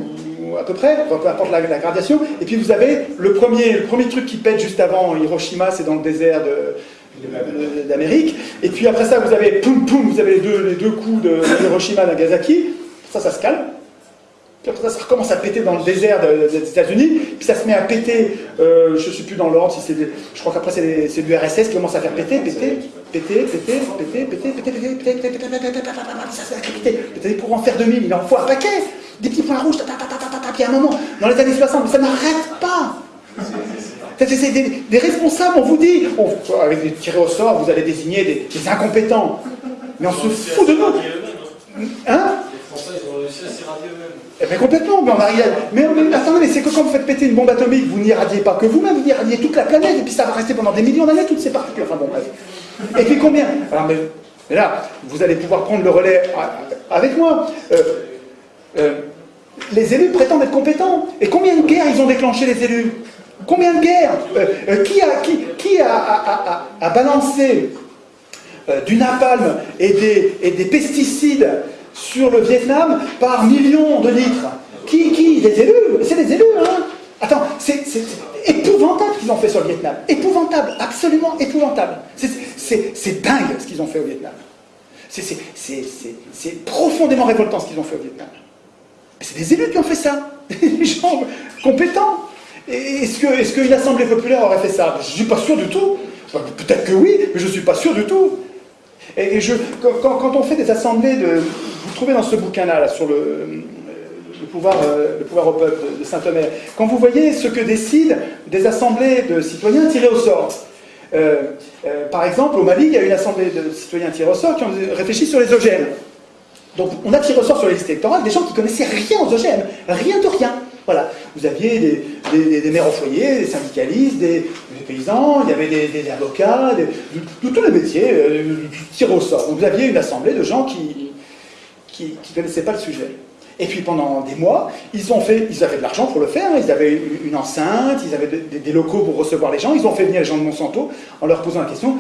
à peu près, peu importe la, gradation, et puis vous avez le premier, le premier truc qui pète juste avant Hiroshima, c'est dans le désert d'Amérique, et puis après ça, vous avez poum poum, vous avez les deux, les deux coups de Hiroshima Nagasaki, ça, ça se calme, puis après ça, ça recommence à péter dans le désert des États-Unis, puis ça se met à péter, je ne sais plus dans l'ordre, si je crois qu'après c'est l'URSS qui commence à faire péter, péter, péter, péter, péter, péter, péter, péter, péter, péter, péter, péter, péter, péter, pour en faire 2000, il en faut un paquet, des petits points rouges, puis à un moment, dans les années 60, ça n'arrête pas. C'est des, responsables, on vous dit, avec des tirés au sort, vous allez désigner des, incompétents. Mais on se fout de nous. Hein à. Eh bien complètement, mais, on arrive mais, attendez, mais c'est que quand vous faites péter une bombe atomique, vous n'irradiez pas que vous-même, vous irradiez toute la planète, et puis ça va rester pendant des millions d'années, toutes ces particules. Enfin bon, bref. Et puis combien? Alors, mais, là, vous allez pouvoir prendre le relais avec moi. Euh, euh, les élus prétendent être compétents. Et combien de guerres ils ont déclenché, les élus? Combien de guerres? Euh, Qui a, qui, qui a, a, balancé du napalm et des, et des pesticides sur le Vietnam par millions de litres. Qui Qui? Des élus C'est des élus, hein Attends, c'est épouvantable ce qu'ils ont fait sur le Vietnam. Épouvantable, absolument épouvantable. C'est dingue ce qu'ils ont fait au Vietnam. C'est profondément révoltant ce qu'ils ont fait au Vietnam. C'est des élus qui ont fait ça. Des gens compétents. Est-ce qu'une est que assemblée populaire aurait fait ça? Je ne suis pas sûr du tout. Peut-être que oui, mais je ne suis pas sûr du tout. Et je, quand, on fait des assemblées de, vous trouvez dans ce bouquin-là, sur le, pouvoir, euh, le pouvoir au peuple de Saint-Omer, quand vous voyez ce que décident des assemblées de citoyens tirés au sort, euh, euh, par exemple, au Mali, il y a une assemblée de citoyens tirés au sort qui ont réfléchi sur les OGM. Donc, on a tiré au sort sur les listes électorales des gens qui connaissaient rien aux OGM, rien de rien. Voilà. Vous aviez des, des, maires au foyer, des syndicalistes, des, paysans, il y avait des, avocats, de, tous les métiers, tirés au sort. Vous aviez une assemblée de gens qui ne connaissaient pas le sujet. Et puis pendant des mois, ils fait, avaient de l'argent pour le faire, hein. ils avaient une enceinte, ils avaient des, locaux pour recevoir les gens, ils ont fait venir les gens de Monsanto en leur posant la question,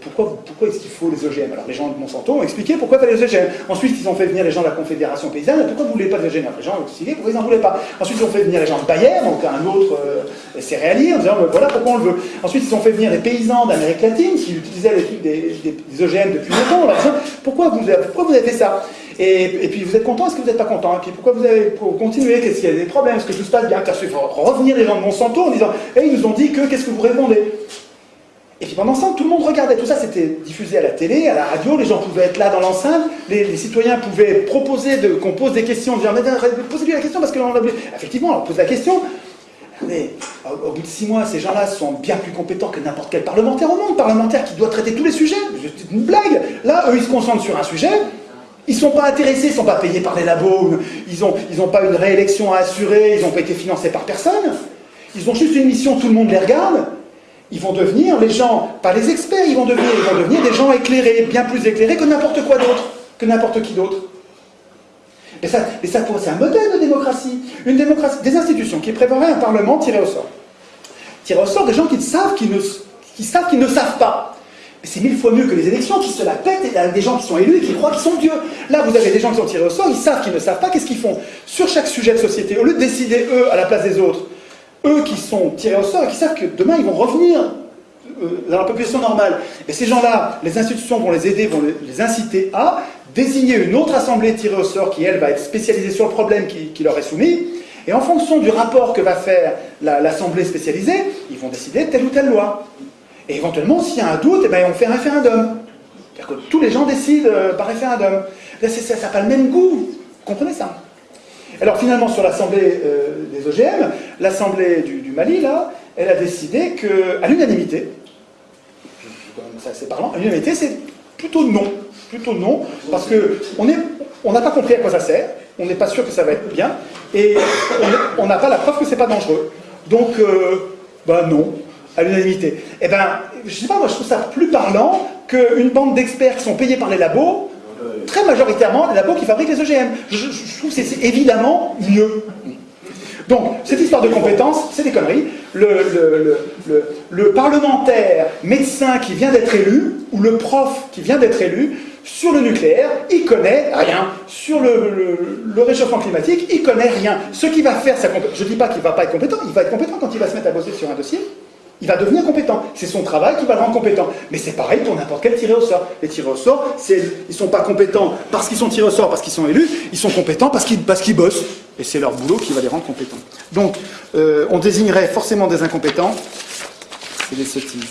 pourquoi, pourquoi est-ce qu'il faut les OGM Alors les gens de Monsanto ont expliqué pourquoi fallait les OGM. Ensuite, ils ont fait venir les gens de la Confédération Paysanne, pourquoi vous ne voulez pas les OGM Les gens ont expliqué pourquoi ils n'en voulaient pas? Ensuite, ils ont fait venir les gens de Bayer, donc un autre euh, céréalier, en disant voilà pourquoi on le veut. Ensuite, ils ont fait venir les paysans d'Amérique latine qui utilisaient des, des, OGM depuis longtemps, en leur disant pourquoi vous avez fait ça? Et, puis vous êtes content, est-ce que vous n'êtes pas content? Et puis pourquoi vous avez pour continuer? Qu'est-ce qu'il y a des problèmes? Est-ce que tout se passe bien? Qu'il faut revenir les gens de Monsanto en disant Eh, ils nous ont dit que, qu'est-ce que vous répondez? Et puis pendant temps, tout le monde regardait. Tout ça, c'était diffusé à la télé, à la radio. Les gens pouvaient être là dans l'enceinte. Les, citoyens pouvaient proposer qu'on pose des questions. Dire, mais posez-lui la question parce que Effectivement, on pose la question. Mais au, bout de six mois, ces gens-là sont bien plus compétents que n'importe quel parlementaire au monde. Parlementaire qui doit traiter tous les sujets. C'est une blague. Là, eux, ils se concentrent sur un sujet. Ils ne sont pas intéressés, ils ne sont pas payés par les labos, ils n'ont pas une réélection à assurer, ils n'ont pas été financés par personne. Ils ont juste une mission, tout le monde les regarde. Ils vont devenir les gens, pas les experts, ils vont devenir, des gens éclairés, bien plus éclairés que n'importe quoi d'autre, que n'importe qui d'autre. Mais ça, c'est un modèle de démocratie. Une démocratie, des institutions qui prévoiraient un parlement tiré au sort. Tiré au sort des gens qui ne, qui savent qu'ils ne savent pas c'est mille fois mieux que les élections qui se la pètent et des gens qui sont élus et qui croient qu'ils sont Dieu. Là, vous avez des gens qui sont tirés au sort, ils savent qu'ils ne savent pas, qu'est-ce qu'ils font? Sur chaque sujet de société, au lieu de décider eux à la place des autres, eux qui sont tirés au sort et qui savent que demain ils vont revenir dans la population normale. Et ces gens-là, les institutions vont les aider, vont les inciter à désigner une autre assemblée tirée au sort qui, elle, va être spécialisée sur le problème qui, leur est soumis. Et en fonction du rapport que va faire l'assemblée spécialisée, ils vont décider telle ou telle loi. Et éventuellement, s'il y a un doute, eh ben, on fait un référendum. C'est-à-dire que tous les gens décident euh, par référendum. Là, ça n'a pas le même goût. Vous comprenez ça? Alors finalement, sur l'Assemblée euh, des OGM, l'Assemblée du, Mali, là, elle a décidé qu'à l'unanimité, c'est parlant, à l'unanimité, c'est plutôt non. Plutôt non, parce qu'on n'a pas compris à quoi ça sert, on n'est pas sûr que ça va être bien, et on n'a pas la preuve que c'est pas dangereux. Donc, ben non, à l'unanimité. Eh ben, je sais pas, moi je trouve ça plus parlant qu'une bande d'experts qui sont payés par les labos, très majoritairement les labos qui fabriquent les OGM. Je, trouve c'est évidemment mieux. Donc, cette histoire de compétences, c'est des conneries. Le, parlementaire médecin qui vient d'être élu, ou le prof qui vient d'être élu, sur le nucléaire, il connaît rien. Sur le, réchauffement climatique, il connaît rien. Ce qui va faire je ne dis pas qu'il ne va pas être compétent, il va être compétent quand il va se mettre à bosser sur un dossier, il va devenir compétent. C'est son travail qui va le rendre compétent. Mais c'est pareil pour n'importe quel tiré au sort. Les tirés au sort, ils ne sont pas compétents parce qu'ils sont tirés au sort, parce qu'ils sont élus, ils sont compétents parce qu'ils bossent. Et c'est leur boulot qui va les rendre compétents. Donc, euh, on désignerait forcément des incompétents. C'est des sottises.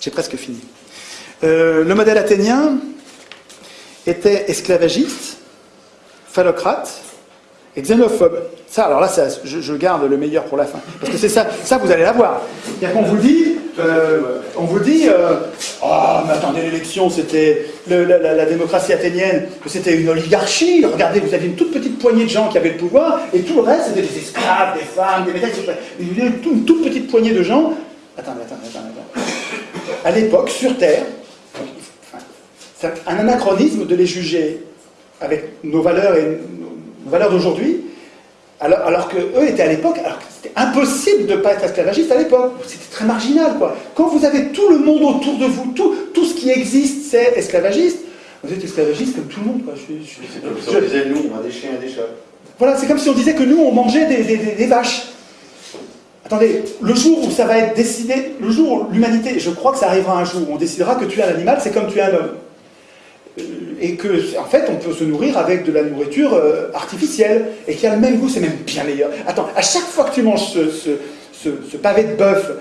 J'ai presque fini. Euh, le modèle athénien était esclavagiste, phallocrate et xénophobe. Ça, alors là, je, garde le meilleur pour la fin. Parce que c'est ça, ça vous allez l'avoir. cest qu'on vous dit, euh, on vous dit, euh, ah, mais attendez, l'élection, c'était la, démocratie athénienne, c'était une oligarchie. Regardez, vous aviez une toute petite poignée de gens qui avaient le pouvoir, et tout le reste, c'était des esclaves, des femmes, des médailles, une, une toute petite poignée de gens. Attendez, attendez, attendez. attendez. À l'époque, sur Terre, c'est un anachronisme de les juger avec nos valeurs et nos valeurs d'aujourd'hui, alors, alors qu'eux étaient à l'époque, alors que c'était impossible de ne pas être esclavagiste à l'époque. C'était très marginal, quoi. Quand vous avez tout le monde autour de vous, tout, tout ce qui existe, c'est esclavagiste, vous êtes esclavagiste comme tout le monde, quoi. c'est comme si on disait, nous, on a des chiens et des chats. Voilà, c'est comme si on disait que nous, on mangeait des, des, vaches. Attendez, le jour où ça va être décidé, le jour où l'humanité, je crois que ça arrivera un jour, où on décidera que tuer un animal, c'est comme tuer un homme et que, en fait, on peut se nourrir avec de la nourriture euh, artificielle, et qui a le même goût, c'est même bien meilleur. Attends, à chaque fois que tu manges ce, pavé de bœuf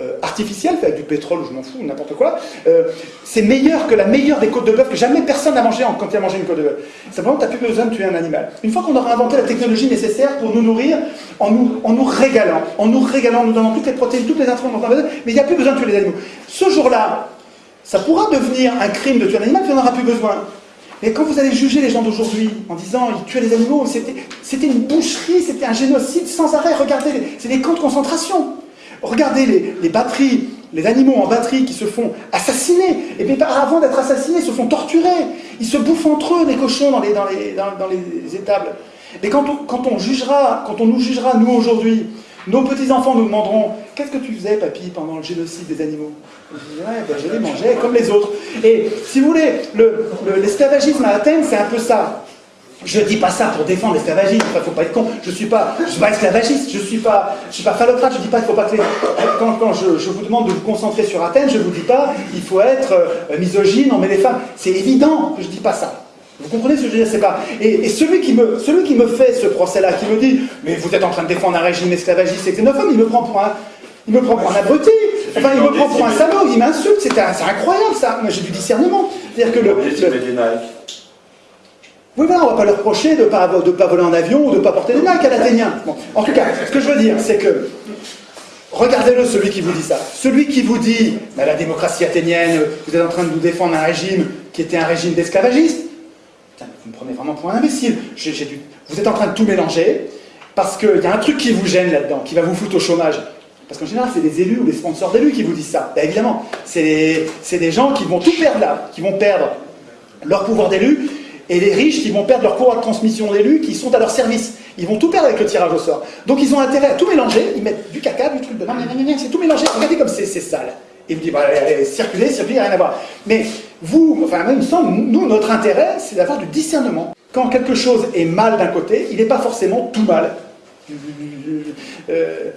euh, artificiel, avec du pétrole, je m'en fous, n'importe quoi, euh, c'est meilleur que la meilleure des côtes de bœuf que jamais personne n'a mangé quand il a mangé une côte de bœuf. Simplement, tu n'as plus besoin de tuer un animal. Une fois qu'on aura inventé la technologie nécessaire pour nous nourrir, en nous, en nous régalant, en nous régalant, en nous donnant toutes les protéines, toutes les intrants mais il n'y a plus besoin de tuer les animaux. Ce jour-là, ça pourra devenir un crime de tuer un animal, puis on n'aura plus besoin. Mais quand vous allez juger les gens d'aujourd'hui en disant ils tuaient les animaux, c'était une boucherie, c'était un génocide sans arrêt. Regardez, c'est des camps de concentration. Regardez les, batteries, les animaux en batterie qui se font assassiner. Et bien avant d'être assassinés, ils se font torturer. Ils se bouffent entre eux, les cochons, dans les, étables. Et quand on, quand on jugera, quand on nous jugera, nous aujourd'hui, nos petits-enfants nous demanderont Qu'est-ce que tu faisais, papy, pendant le génocide des animaux? Dirais ben, Je les mangeais comme les autres. Et si vous voulez, l'esclavagisme à Athènes, c'est un peu ça. Je ne dis pas ça pour défendre l'esclavagisme, il ne faut pas être con. Je ne suis, pas, suis pas esclavagiste, je ne suis pas, pas phallocrate, je ne dis pas qu'il ne faut pas que les... Quand, quand je, je, vous demande de vous concentrer sur Athènes, je ne vous dis pas il faut être euh, misogyne, on met les femmes. C'est évident que je ne dis pas ça. Vous comprenez ce que je veux dire? Pas. Et, celui, qui me, celui qui me fait ce procès-là, qui me dit Mais vous êtes en train de défendre un régime esclavagiste et xénophobe, il me prend pour un. Il me prend pour un abruti, enfin il me prend pour un salaud, il m'insulte, c'est incroyable ça. Moi j'ai du discernement. C'est-à-dire que le. Oui, voilà, on va pas leur reprocher de ne pas, de pas voler en avion ou de ne pas porter des Nike à l'Athénien. En tout cas, ce que je veux dire, c'est que Regardez-le, celui qui vous dit ça. Celui qui vous dit, bah, la démocratie athénienne, vous êtes en train de nous défendre un régime qui était un régime d'esclavagistes vous me prenez vraiment pour un imbécile. Vous êtes en train de tout mélanger, parce qu'il y a un truc qui vous gêne là-dedans, qui va vous foutre au chômage. Parce qu'en général, c'est des élus ou des sponsors d'élus qui vous disent ça. Ben, évidemment, c'est des gens qui vont tout perdre là, qui vont perdre leur pouvoir d'élu, et les riches qui vont perdre leur pouvoir de transmission d'élus qui sont à leur service. Ils vont tout perdre avec le tirage au sort. Donc ils ont intérêt à tout mélanger, ils mettent du caca, du truc de c'est tout mélangé, regardez comme c'est sale. Et vous dites, bah, allez, circuler, circuler, rien à voir. Mais vous, enfin, même semble, nous, notre intérêt, c'est d'avoir du discernement. Quand quelque chose est mal d'un côté, il n'est pas forcément tout mal. Euh,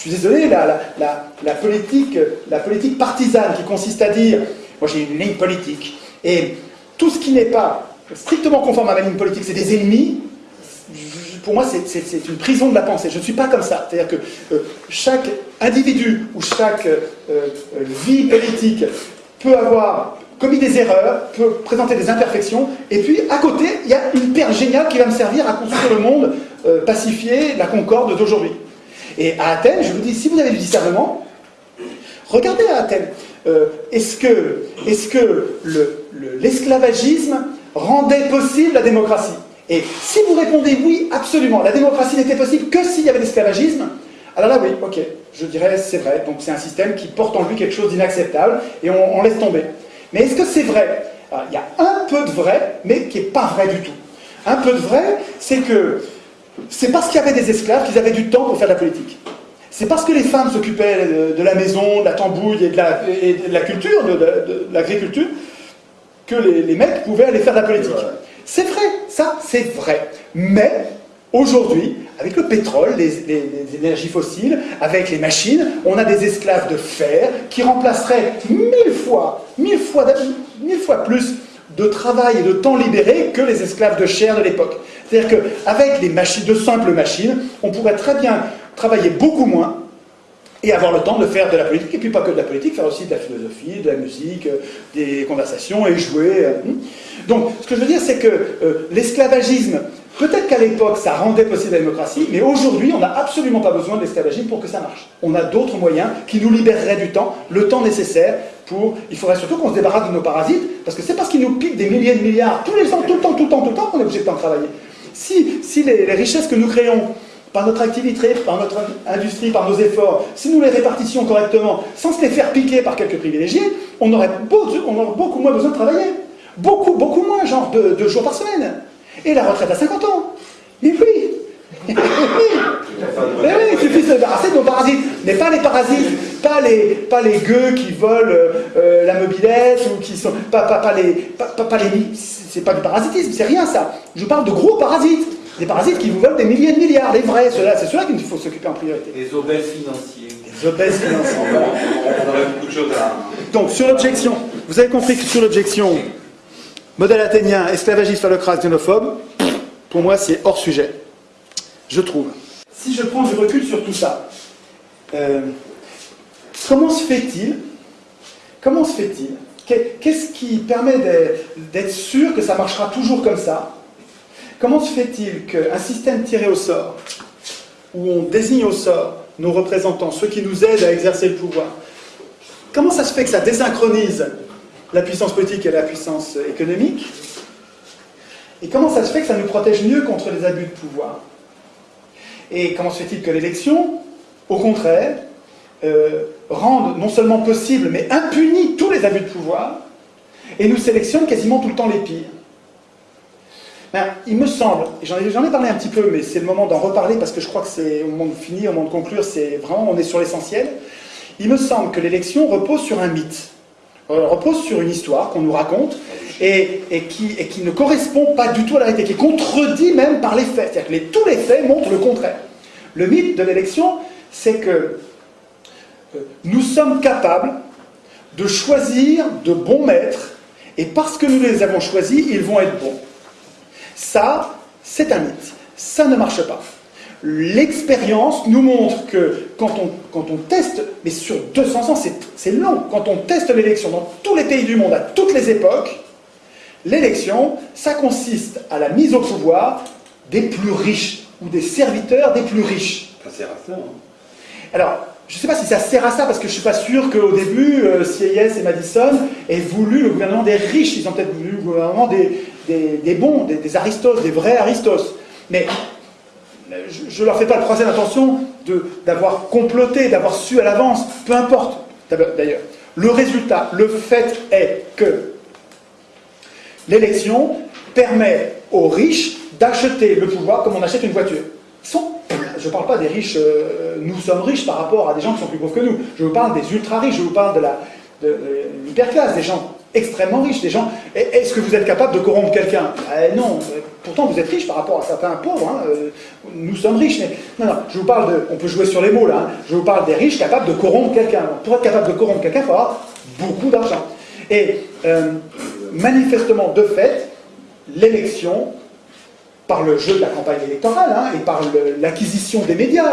Je suis désolé, la, politique, partisane qui consiste à dire, moi j'ai une ligne politique, et tout ce qui n'est pas strictement conforme à ma ligne politique, c'est des ennemis, pour moi, c'est une prison de la pensée. Je ne suis pas comme ça. C'est-à-dire que euh, chaque individu ou chaque euh, euh, vie politique peut avoir commis des erreurs, peut présenter des imperfections, et puis à côté, il y a une perle géniale qui va me servir à construire le monde pacifié, la concorde d'aujourd'hui. Et à Athènes, je vous dis, si vous avez du discernement, regardez à Athènes. est-ce que, est que l'esclavagisme le, rendait possible la démocratie? Et si vous répondez oui, absolument, la démocratie n'était possible que s'il y avait l'esclavagisme, alors là, oui, ok, je dirais c'est vrai. Donc c'est un système qui porte en lui quelque chose d'inacceptable et on, laisse tomber. Mais est-ce que c'est vrai? Il y a un peu de vrai, mais qui n'est pas vrai du tout. Un peu de vrai, c'est que c'est parce qu'il y avait des esclaves qu'ils avaient du temps pour faire de la politique. C'est parce que les femmes s'occupaient de, la maison, de la tambouille et de la, culture, de, l'agriculture, que les, mecs pouvaient aller faire de la politique. C'est vrai, ça c'est vrai. Mais aujourd'hui, avec le pétrole, les, énergies fossiles, avec les machines, on a des esclaves de fer qui remplaceraient mille fois, mille fois, mille fois plus de travail et de temps libéré que les esclaves de chair de l'époque. C'est-à-dire qu'avec de simples machines, on pourrait très bien travailler beaucoup moins et avoir le temps de faire de la politique, et puis pas que de la politique, faire aussi de la philosophie, de la musique, euh, des conversations, et jouer. Euh, hmm. Donc, ce que je veux dire, c'est que euh, l'esclavagisme, peut-être qu'à l'époque, ça rendait possible la démocratie, mais aujourd'hui, on n'a absolument pas besoin de l'esclavagisme pour que ça marche. On a d'autres moyens qui nous libéreraient du temps, le temps nécessaire Il faudrait surtout qu'on se débarrasse de nos parasites, parce que c'est parce qu'ils nous piquent des milliers de milliards tous les ans, tout le temps, tout le temps, tout le temps, qu'on est obligé de travailler. Si, si les, richesses que nous créons par notre activité, par notre industrie, par nos efforts, si nous les répartissions correctement, sans se les faire piquer par quelques privilégiés, on aurait, beaucoup moins besoin de travailler. Beaucoup, beaucoup moins, genre deux, jours par semaine. Et la retraite à 50 ans. Mais oui Mais oui, il suffit de se débarrasser de nos parasites. Mais pas les parasites, pas les, pas les gueux qui volent euh, la mobilette, ou qui sont. Pas, pas, pas les. Pas, pas les c'est pas du parasitisme, c'est rien ça. Je parle de gros parasites. Des parasites qui vous volent des milliers de milliards, les vrais, ceux-là, c'est ceux-là qu'il faut s'occuper en priorité. Les obèses financiers. Les obèses financiers. On aurait beaucoup de choses à... Donc, sur l'objection, vous avez compris que sur l'objection, modèle athénien, esclavagiste, phallocrate, xénophobe, pour moi, c'est hors sujet. Je trouve. Si je prends du recul sur tout ça, euh, comment se fait-il Comment se fait-il Qu'est-ce qui permet d'être sûr que ça marchera toujours comme ça? Comment se fait-il qu'un système tiré au sort, où on désigne au sort nos représentants, ceux qui nous aident à exercer le pouvoir, comment ça se fait que ça désynchronise la puissance politique et la puissance économique? Et comment ça se fait que ça nous protège mieux contre les abus de pouvoir? Et comment se fait-il que l'élection, au contraire, euh, rende non seulement possible, mais impunit tous les abus de pouvoir, et nous sélectionne quasiment tout le temps les pires ben, il me semble, et j'en ai, parlé un petit peu, mais c'est le moment d'en reparler parce que je crois que c'est au moment de finir, au moment de conclure, c'est vraiment, on est sur l'essentiel. Il me semble que l'élection repose sur un mythe, euh, repose sur une histoire qu'on nous raconte et, qui, ne correspond pas du tout à la réalité, qui est contredit même par les faits. C'est-à-dire que tous les faits montrent le contraire. Le mythe de l'élection, c'est que euh, nous sommes capables de choisir de bons maîtres et parce que nous les avons choisis, ils vont être bons. Ça, c'est un mythe. Ça ne marche pas. L'expérience nous montre que quand on, quand on teste, mais sur 200 ans, c'est long, quand on teste l'élection dans tous les pays du monde, à toutes les époques, l'élection, ça consiste à la mise au pouvoir des plus riches, ou des serviteurs des plus riches. Ça sert à ça. Hein. Alors, je ne sais pas si ça sert à ça, parce que je ne suis pas sûr qu'au début, euh, et Madison aient voulu le gouvernement des riches, ils ont peut-être voulu le gouvernement des, des, bons, des, aristos, des vrais aristos. Mais je ne leur fais pas le procès d'intention d'avoir comploté, d'avoir su à l'avance, peu importe d'ailleurs. Le résultat, le fait est que l'élection permet aux riches d'acheter le pouvoir comme on achète une voiture. je ne parle pas des riches, euh, nous sommes riches par rapport à des gens qui sont plus pauvres que nous. Je vous parle des ultra riches, je vous parle de, l'hyperclasse, des gens extrêmement riches. Des gens, est-ce que vous êtes capable de corrompre quelqu'un? Eh Non, pourtant vous êtes riche par rapport à certains pauvres. Hein. Euh, nous sommes riches, mais non, non, je vous parle de, on peut jouer sur les mots là. Hein. Je vous parle des riches capables de corrompre quelqu'un. Pour être capable de corrompre quelqu'un, il faut beaucoup d'argent. Et euh, manifestement, de fait, l'élection, par le jeu de la campagne électorale hein, et par l'acquisition des médias,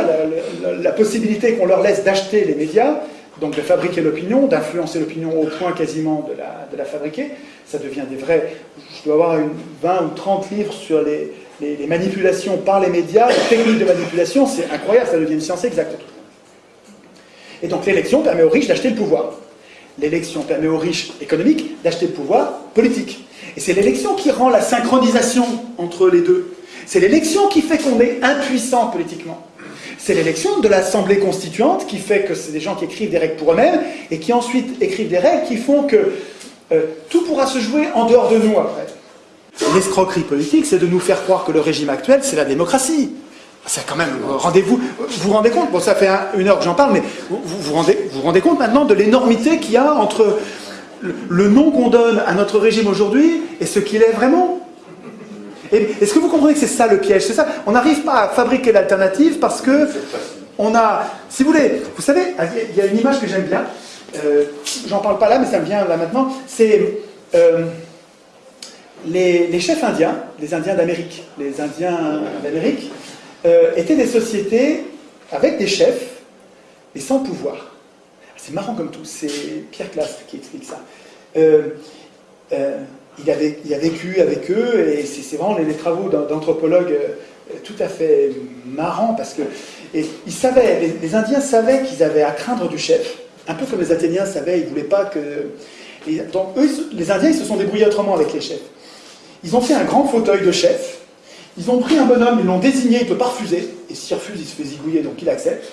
la possibilité qu'on leur laisse d'acheter les médias, donc de fabriquer l'opinion, d'influencer l'opinion au point quasiment de la, de la, fabriquer. Ça devient des vrais... Je dois avoir une 20 ou 30 livres sur les, les, manipulations par les médias, les techniques de manipulation, c'est incroyable, ça devient une science exacte. Et donc l'élection permet aux riches d'acheter le pouvoir. L'élection permet aux riches économiques d'acheter le pouvoir politique. Et c'est l'élection qui rend la synchronisation entre les deux. C'est l'élection qui fait qu'on est impuissant politiquement. C'est l'élection de l'Assemblée constituante qui fait que c'est des gens qui écrivent des règles pour eux-mêmes et qui ensuite écrivent des règles qui font que euh, tout pourra se jouer en dehors de nous après. L'escroquerie politique, c'est de nous faire croire que le régime actuel, c'est la démocratie. C'est quand même, rendez-vous, vous vous rendez compte, bon ça fait une heure que j'en parle, mais vous vous rendez, vous rendez compte maintenant de l'énormité qu'il y a entre le nom qu'on donne à notre régime aujourd'hui et ce qu'il est vraiment? Est-ce que vous comprenez que c'est ça le piège? C'est ça. On n'arrive pas à fabriquer l'alternative parce que on a, si vous voulez, vous savez, il y a une image que j'aime bien. Euh, j'en parle pas là, mais ça me vient là maintenant. C'est euh, les, chefs indiens, les Indiens d'Amérique, les Indiens d'Amérique euh, étaient des sociétés avec des chefs et sans pouvoir. C'est marrant comme tout. C'est Pierre Classe qui explique ça il, avait, il a vécu avec eux, et c'est vraiment les, travaux d'anthropologues euh, tout à fait marrants, parce que et ils savaient, les, Indiens savaient qu'ils avaient à craindre du chef, un peu comme les Athéniens savaient, ils ne voulaient pas que... donc eux, les Indiens, ils se sont débrouillés autrement avec les chefs. Ils ont fait un grand fauteuil de chef, ils ont pris un bonhomme, ils l'ont désigné, il ne peut pas refuser, et s'il refuse, il se fait zigouiller, donc il accepte.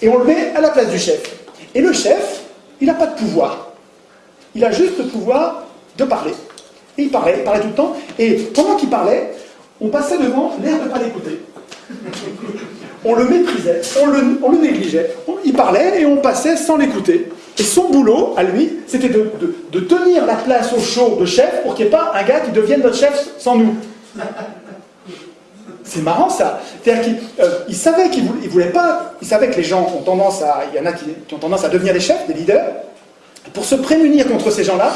Et on le met à la place du chef. Et le chef, il n'a pas de pouvoir. Il a juste le pouvoir de parler. Et il parlait, il parlait tout le temps. Et pendant qu'il parlait, on passait devant l'air de ne pas l'écouter. On le méprisait, on le, négligeait. il parlait et on passait sans l'écouter. Et son boulot, à lui, c'était de, tenir la place au chaud de chef pour qu'il n'y ait pas un gars qui devienne notre chef sans nous. C'est marrant ça. C'est-à-dire qu'il euh, savait qu'il voulait, voulait pas, il savait que les gens ont tendance à, il y en a qui ont tendance à devenir des chefs, des leaders, pour se prémunir contre ces gens-là,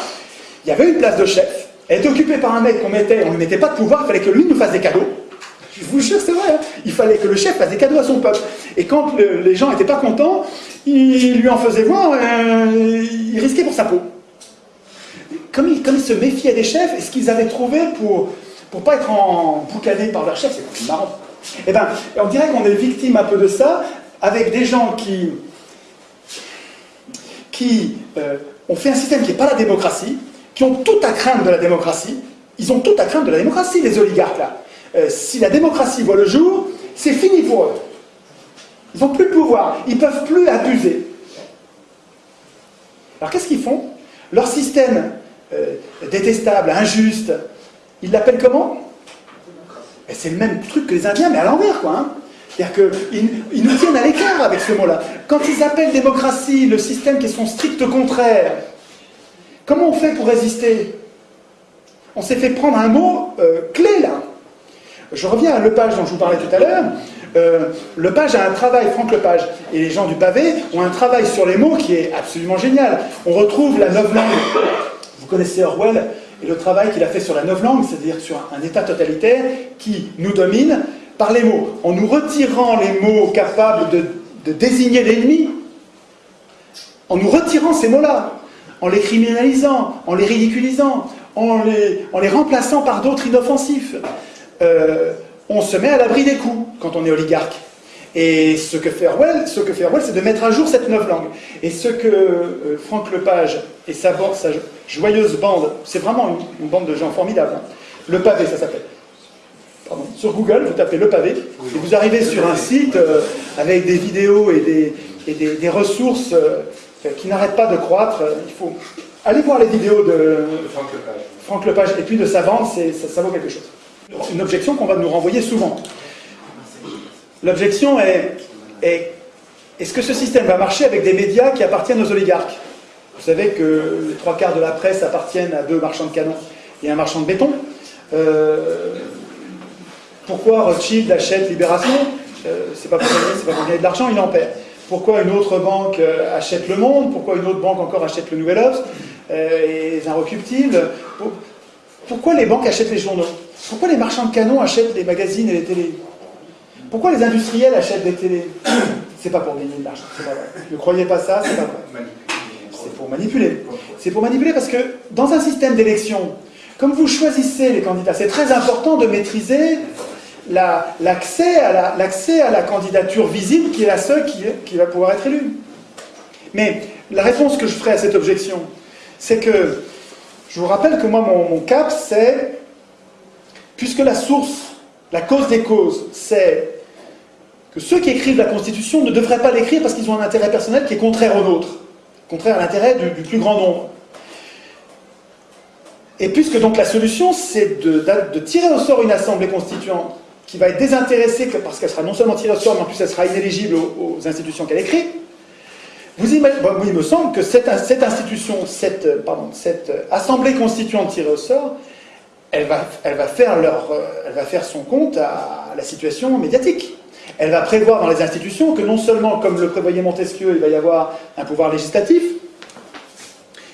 il y avait une place de chef. Elle était occupée par un mec qu'on mettait, on ne lui mettait pas de pouvoir, il fallait que lui nous fasse des cadeaux. Je vous jure, c'est vrai. Hein. il fallait que le chef fasse des cadeaux à son peuple. Et quand les gens n'étaient pas contents, il lui en faisait voir, euh, il risquait pour sa peau. Comme il, comme se méfiait des chefs, et ce qu'ils avaient trouvé pour ne pas être en boucané par leur chef, c'est marrant. Eh bien, on dirait qu'on est victime un peu de ça, avec des gens qui, qui euh, ont fait un système qui n'est pas la démocratie, qui ont tout à craindre de la démocratie. Ils ont tout à craindre de la démocratie, les oligarques là. Euh, si la démocratie voit le jour, c'est fini pour eux. Ils n'ont plus de pouvoir, ils ne peuvent plus abuser. Alors qu'est-ce qu'ils font? Leur système euh, détestable, injuste, ils l'appellent comment? C'est le même truc que les Indiens, mais à l'envers, quoi. Hein. C'est-à-dire qu'ils nous tiennent à l'écart avec ce mot-là. Quand ils appellent démocratie le système qui est son strict contraire, comment on fait pour résister? On s'est fait prendre un mot euh, clé là. Je reviens à Lepage dont je vous parlais tout à l'heure. Euh, Lepage a un travail, Franck Lepage, et les gens du pavé ont un travail sur les mots qui est absolument génial. On retrouve la langue. Vous connaissez Orwell et le travail qu'il a fait sur la langue, c'est-à-dire sur un État totalitaire qui nous domine, par les mots, en nous retirant les mots capables de, désigner l'ennemi, en nous retirant ces mots-là, en les criminalisant, en les ridiculisant, en les, remplaçant par d'autres inoffensifs, euh, on se met à l'abri des coups quand on est oligarque. Et ce que fait Orwell, c'est de mettre à jour cette neuve langue. Et ce que euh, Franck Lepage et sa, sa joyeuse bande, c'est vraiment une, bande de gens formidables. Hein. Le pavé, ça s'appelle sur Google, vous tapez le pavé, et vous arrivez sur un site euh, avec des vidéos et des, des, ressources euh, qui n'arrêtent pas de croître. Il faut aller voir les vidéos de Franck Lepage, et puis de sa vente, ça, ça vaut quelque chose. Une objection qu'on va nous renvoyer souvent. L'objection est, est est-ce que ce système va marcher avec des médias qui appartiennent aux oligarques? Vous savez que les trois quarts de la presse appartiennent à deux marchands de canons et un marchand de béton. Euh, pourquoi Rothschild achète Libération? Euh, C'est pas pour gagner, c'est pas pour gagner de l'argent, il en perd. Pourquoi une autre banque euh, achète Le Monde? Pourquoi une autre banque encore achète Le Nouvel Obs? Et les Inrecuptibles Pourquoi les banques achètent les journaux? Pourquoi les marchands de canons achètent les magazines et les télés? Pourquoi les industriels achètent des télés? C'est pas pour gagner de l'argent, c'est pas vrai. Ne croyez pas ça, c'est pas vrai. C'est pour manipuler. C'est pour manipuler parce que dans un système d'élection, comme vous choisissez les candidats, c'est très important de maîtriser l'accès à, la, candidature visible qui est la seule qui, va pouvoir être élue. Mais la réponse que je ferai à cette objection, c'est que je vous rappelle que moi, mon, cap, c'est, puisque la source, la cause des causes, c'est que ceux qui écrivent la Constitution ne devraient pas l'écrire parce qu'ils ont un intérêt personnel qui est contraire au nôtre, contraire à l'intérêt du, plus grand nombre. Et puisque donc la solution, c'est de, tirer au sort une assemblée constituante qui va être désintéressée parce qu'elle sera non seulement tirée au sort, mais en plus elle sera inéligible aux, institutions qu'elle écrit, vous imaginez, il me semble que cette, institution, cette, pardon, cette assemblée constituante tirée au sort, euh, elle va faire son compte à la situation médiatique. Elle va prévoir dans les institutions que non seulement, comme le prévoyait Montesquieu, il va y avoir un pouvoir législatif,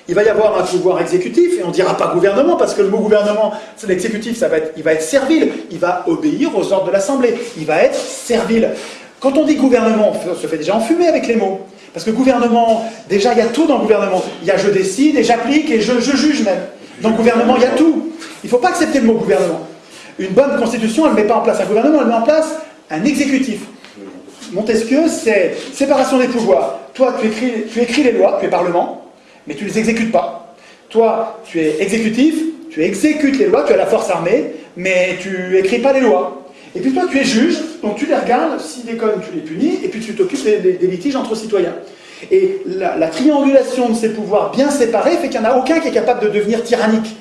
il va y avoir un pouvoir exécutif, et on dira pas gouvernement, parce que le mot gouvernement, c'est l'exécutif, il va être servile, il va obéir aux ordres de l'Assemblée, il va être servile. Quand on dit gouvernement, on se fait déjà enfumer avec les mots. Parce que gouvernement, déjà il y a tout dans le gouvernement. Il y a je décide et j'applique et je, juge même. Dans le gouvernement, il y a tout. Il ne faut pas accepter le mot gouvernement. Une bonne constitution, elle ne met pas en place un gouvernement, elle met en place un exécutif. Montesquieu, c'est séparation des pouvoirs. Toi, tu écris, tu écris les lois, tu es parlement, mais tu ne les exécutes pas. Toi, tu es exécutif, tu exécutes les lois, tu as la force armée, mais tu écris pas les lois. Et puis toi, tu es juge, donc tu les regardes, s'ils déconnent, tu les punis, et puis tu t'occupes des, litiges entre citoyens. Et la, triangulation de ces pouvoirs bien séparés fait qu'il n'y en a aucun qui est capable de devenir tyrannique.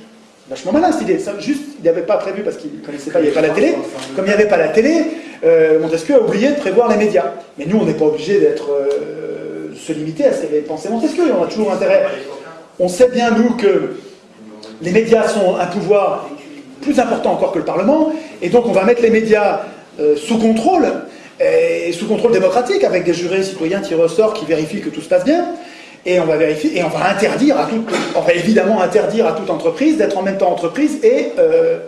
Vachement malin cette idée. juste, il n'avait pas prévu parce qu'il ne connaissait pas, il n'y avait pas la télé. Comme il n'y avait pas la télé, euh, Montesquieu a oublié de prévoir les médias. Mais nous, on n'est pas obligé d'être... Euh, se limiter à ces pensées Montesquieu. On a toujours intérêt. On sait bien, nous, que les médias sont un pouvoir plus important encore que le Parlement, et donc on va mettre les médias euh, sous contrôle, et sous contrôle démocratique, avec des jurés citoyens qui ressortent, qui vérifient que tout se passe bien, et on va vérifier, et on va interdire à toute, on va évidemment interdire à toute entreprise d'être en même temps entreprise et, euh,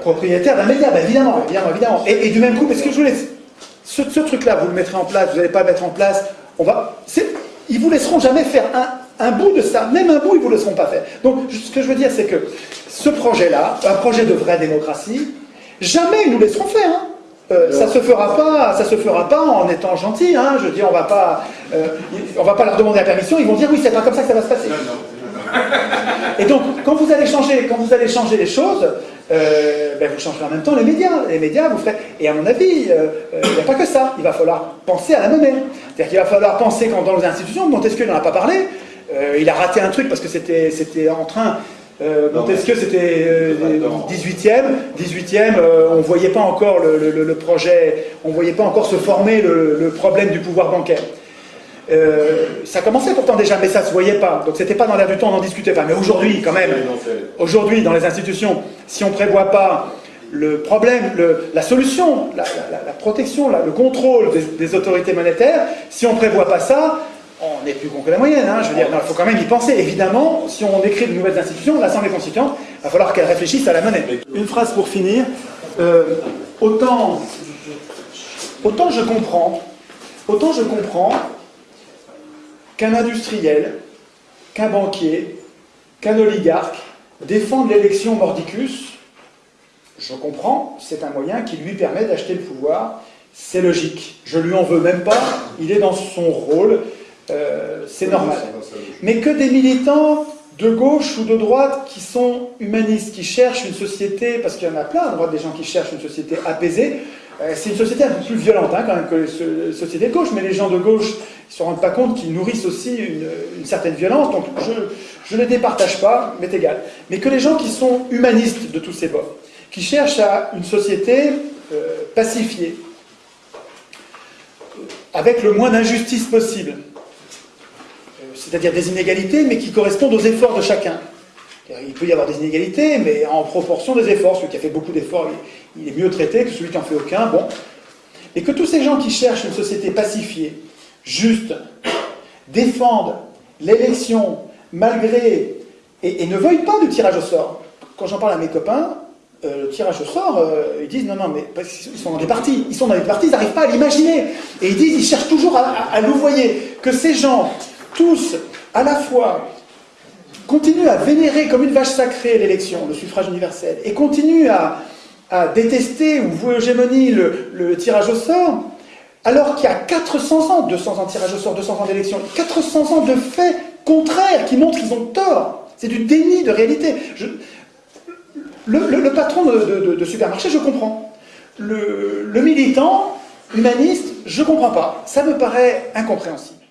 propriétaire d'un média, ben, évidemment, évidemment, évidemment. Et, du même coup, parce que je voulais, ce, ce truc-là, vous le mettrez en place, vous n'allez pas mettre en place on va, ils vous laisseront jamais faire un, bout de ça, même un bout, ils vous laisseront pas faire. Donc, ce que je veux dire, c'est que ce projet-là, un projet de vraie démocratie, jamais ils nous laisseront faire. Hein. Euh, ça se fera pas, ça se fera pas en étant gentil. Hein. Je veux dire, on va pas, euh, on va pas leur demander la permission. Ils vont dire oui, c'est pas comme ça que ça va se passer. Et donc, quand vous allez changer, quand vous allez changer les choses, euh, ben vous changerez en même temps les médias. Les médias, vous ferez. Et à mon avis, euh, euh, il n'y a pas que ça. Il va falloir penser à la monnaie. C'est-à-dire qu'il va falloir penser quand dans les institutions, Montesquieu n'en a pas parlé, il a raté un truc parce que c'était en train. Montesquieu, c'était 18e. 18e, on ne voyait pas encore le, projet, on ne voyait pas encore se former le problème du pouvoir bancaire. Euh, ça commençait pourtant déjà, mais ça ne se voyait pas. Donc c'était pas dans l'air du temps, on n'en discutait pas. Mais aujourd'hui, quand même, aujourd'hui, dans les institutions, si on ne prévoit pas le problème, la solution, la, protection, le contrôle des, autorités monétaires, si on ne prévoit pas ça, on n'est plus con que la moyenne. Hein. je veux dire, il faut quand même y penser. Évidemment, si on écrit de nouvelles institutions, l'Assemblée constituante, il va falloir qu'elle réfléchisse à la monnaie. Une phrase pour finir. Euh, autant, autant je comprends, autant je comprends qu'un industriel, qu'un banquier, qu'un oligarque défendent l'élection mordicus, je comprends, c'est un moyen qui lui permet d'acheter le pouvoir, c'est logique. Je lui en veux même pas, il est dans son rôle, euh, c'est normal. Mais que des militants de gauche ou de droite qui sont humanistes, qui cherchent une société, parce qu'il y en a plein à droite des gens qui cherchent une société apaisée, c'est une société un peu plus violente hein, quand même que les sociétés de gauche, mais les gens de gauche ne se rendent pas compte qu'ils nourrissent aussi une, certaine violence, donc je, ne les départage pas, mais égal. Mais que les gens qui sont humanistes de tous ces bords, qui cherchent à une société euh, pacifiée, avec le moins d'injustice possible, euh, c'est-à-dire des inégalités, mais qui correspondent aux efforts de chacun. Il peut y avoir des inégalités, mais en proportion des efforts. Celui qui a fait beaucoup d'efforts, il est mieux traité que celui qui n'en fait aucun. Bon. Et que tous ces gens qui cherchent une société pacifiée, juste, défendent l'élection malgré et, ne veuillent pas du tirage au sort. Quand j'en parle à mes copains, euh, le tirage au sort, euh, ils disent non, non, mais qu'ils sont dans des partis, ils sont dans des partis, ils n'arrivent pas à l'imaginer. Et ils disent, ils cherchent toujours à, à, louvoyer que ces gens, tous, à la fois, continuent à vénérer comme une vache sacrée l'élection, le suffrage universel, et continuent à, détester ou vouer hégémonie le, le tirage au sort, alors qu'il y a 400 ans, 200 ans de tirage au sort, 200 ans d'élection, 400 ans de faits contraires qui montrent qu'ils ont tort. C'est du déni de réalité. le, patron de, supermarché, je comprends. Le, le militant, humaniste, je ne comprends pas. Ça me paraît incompréhensible.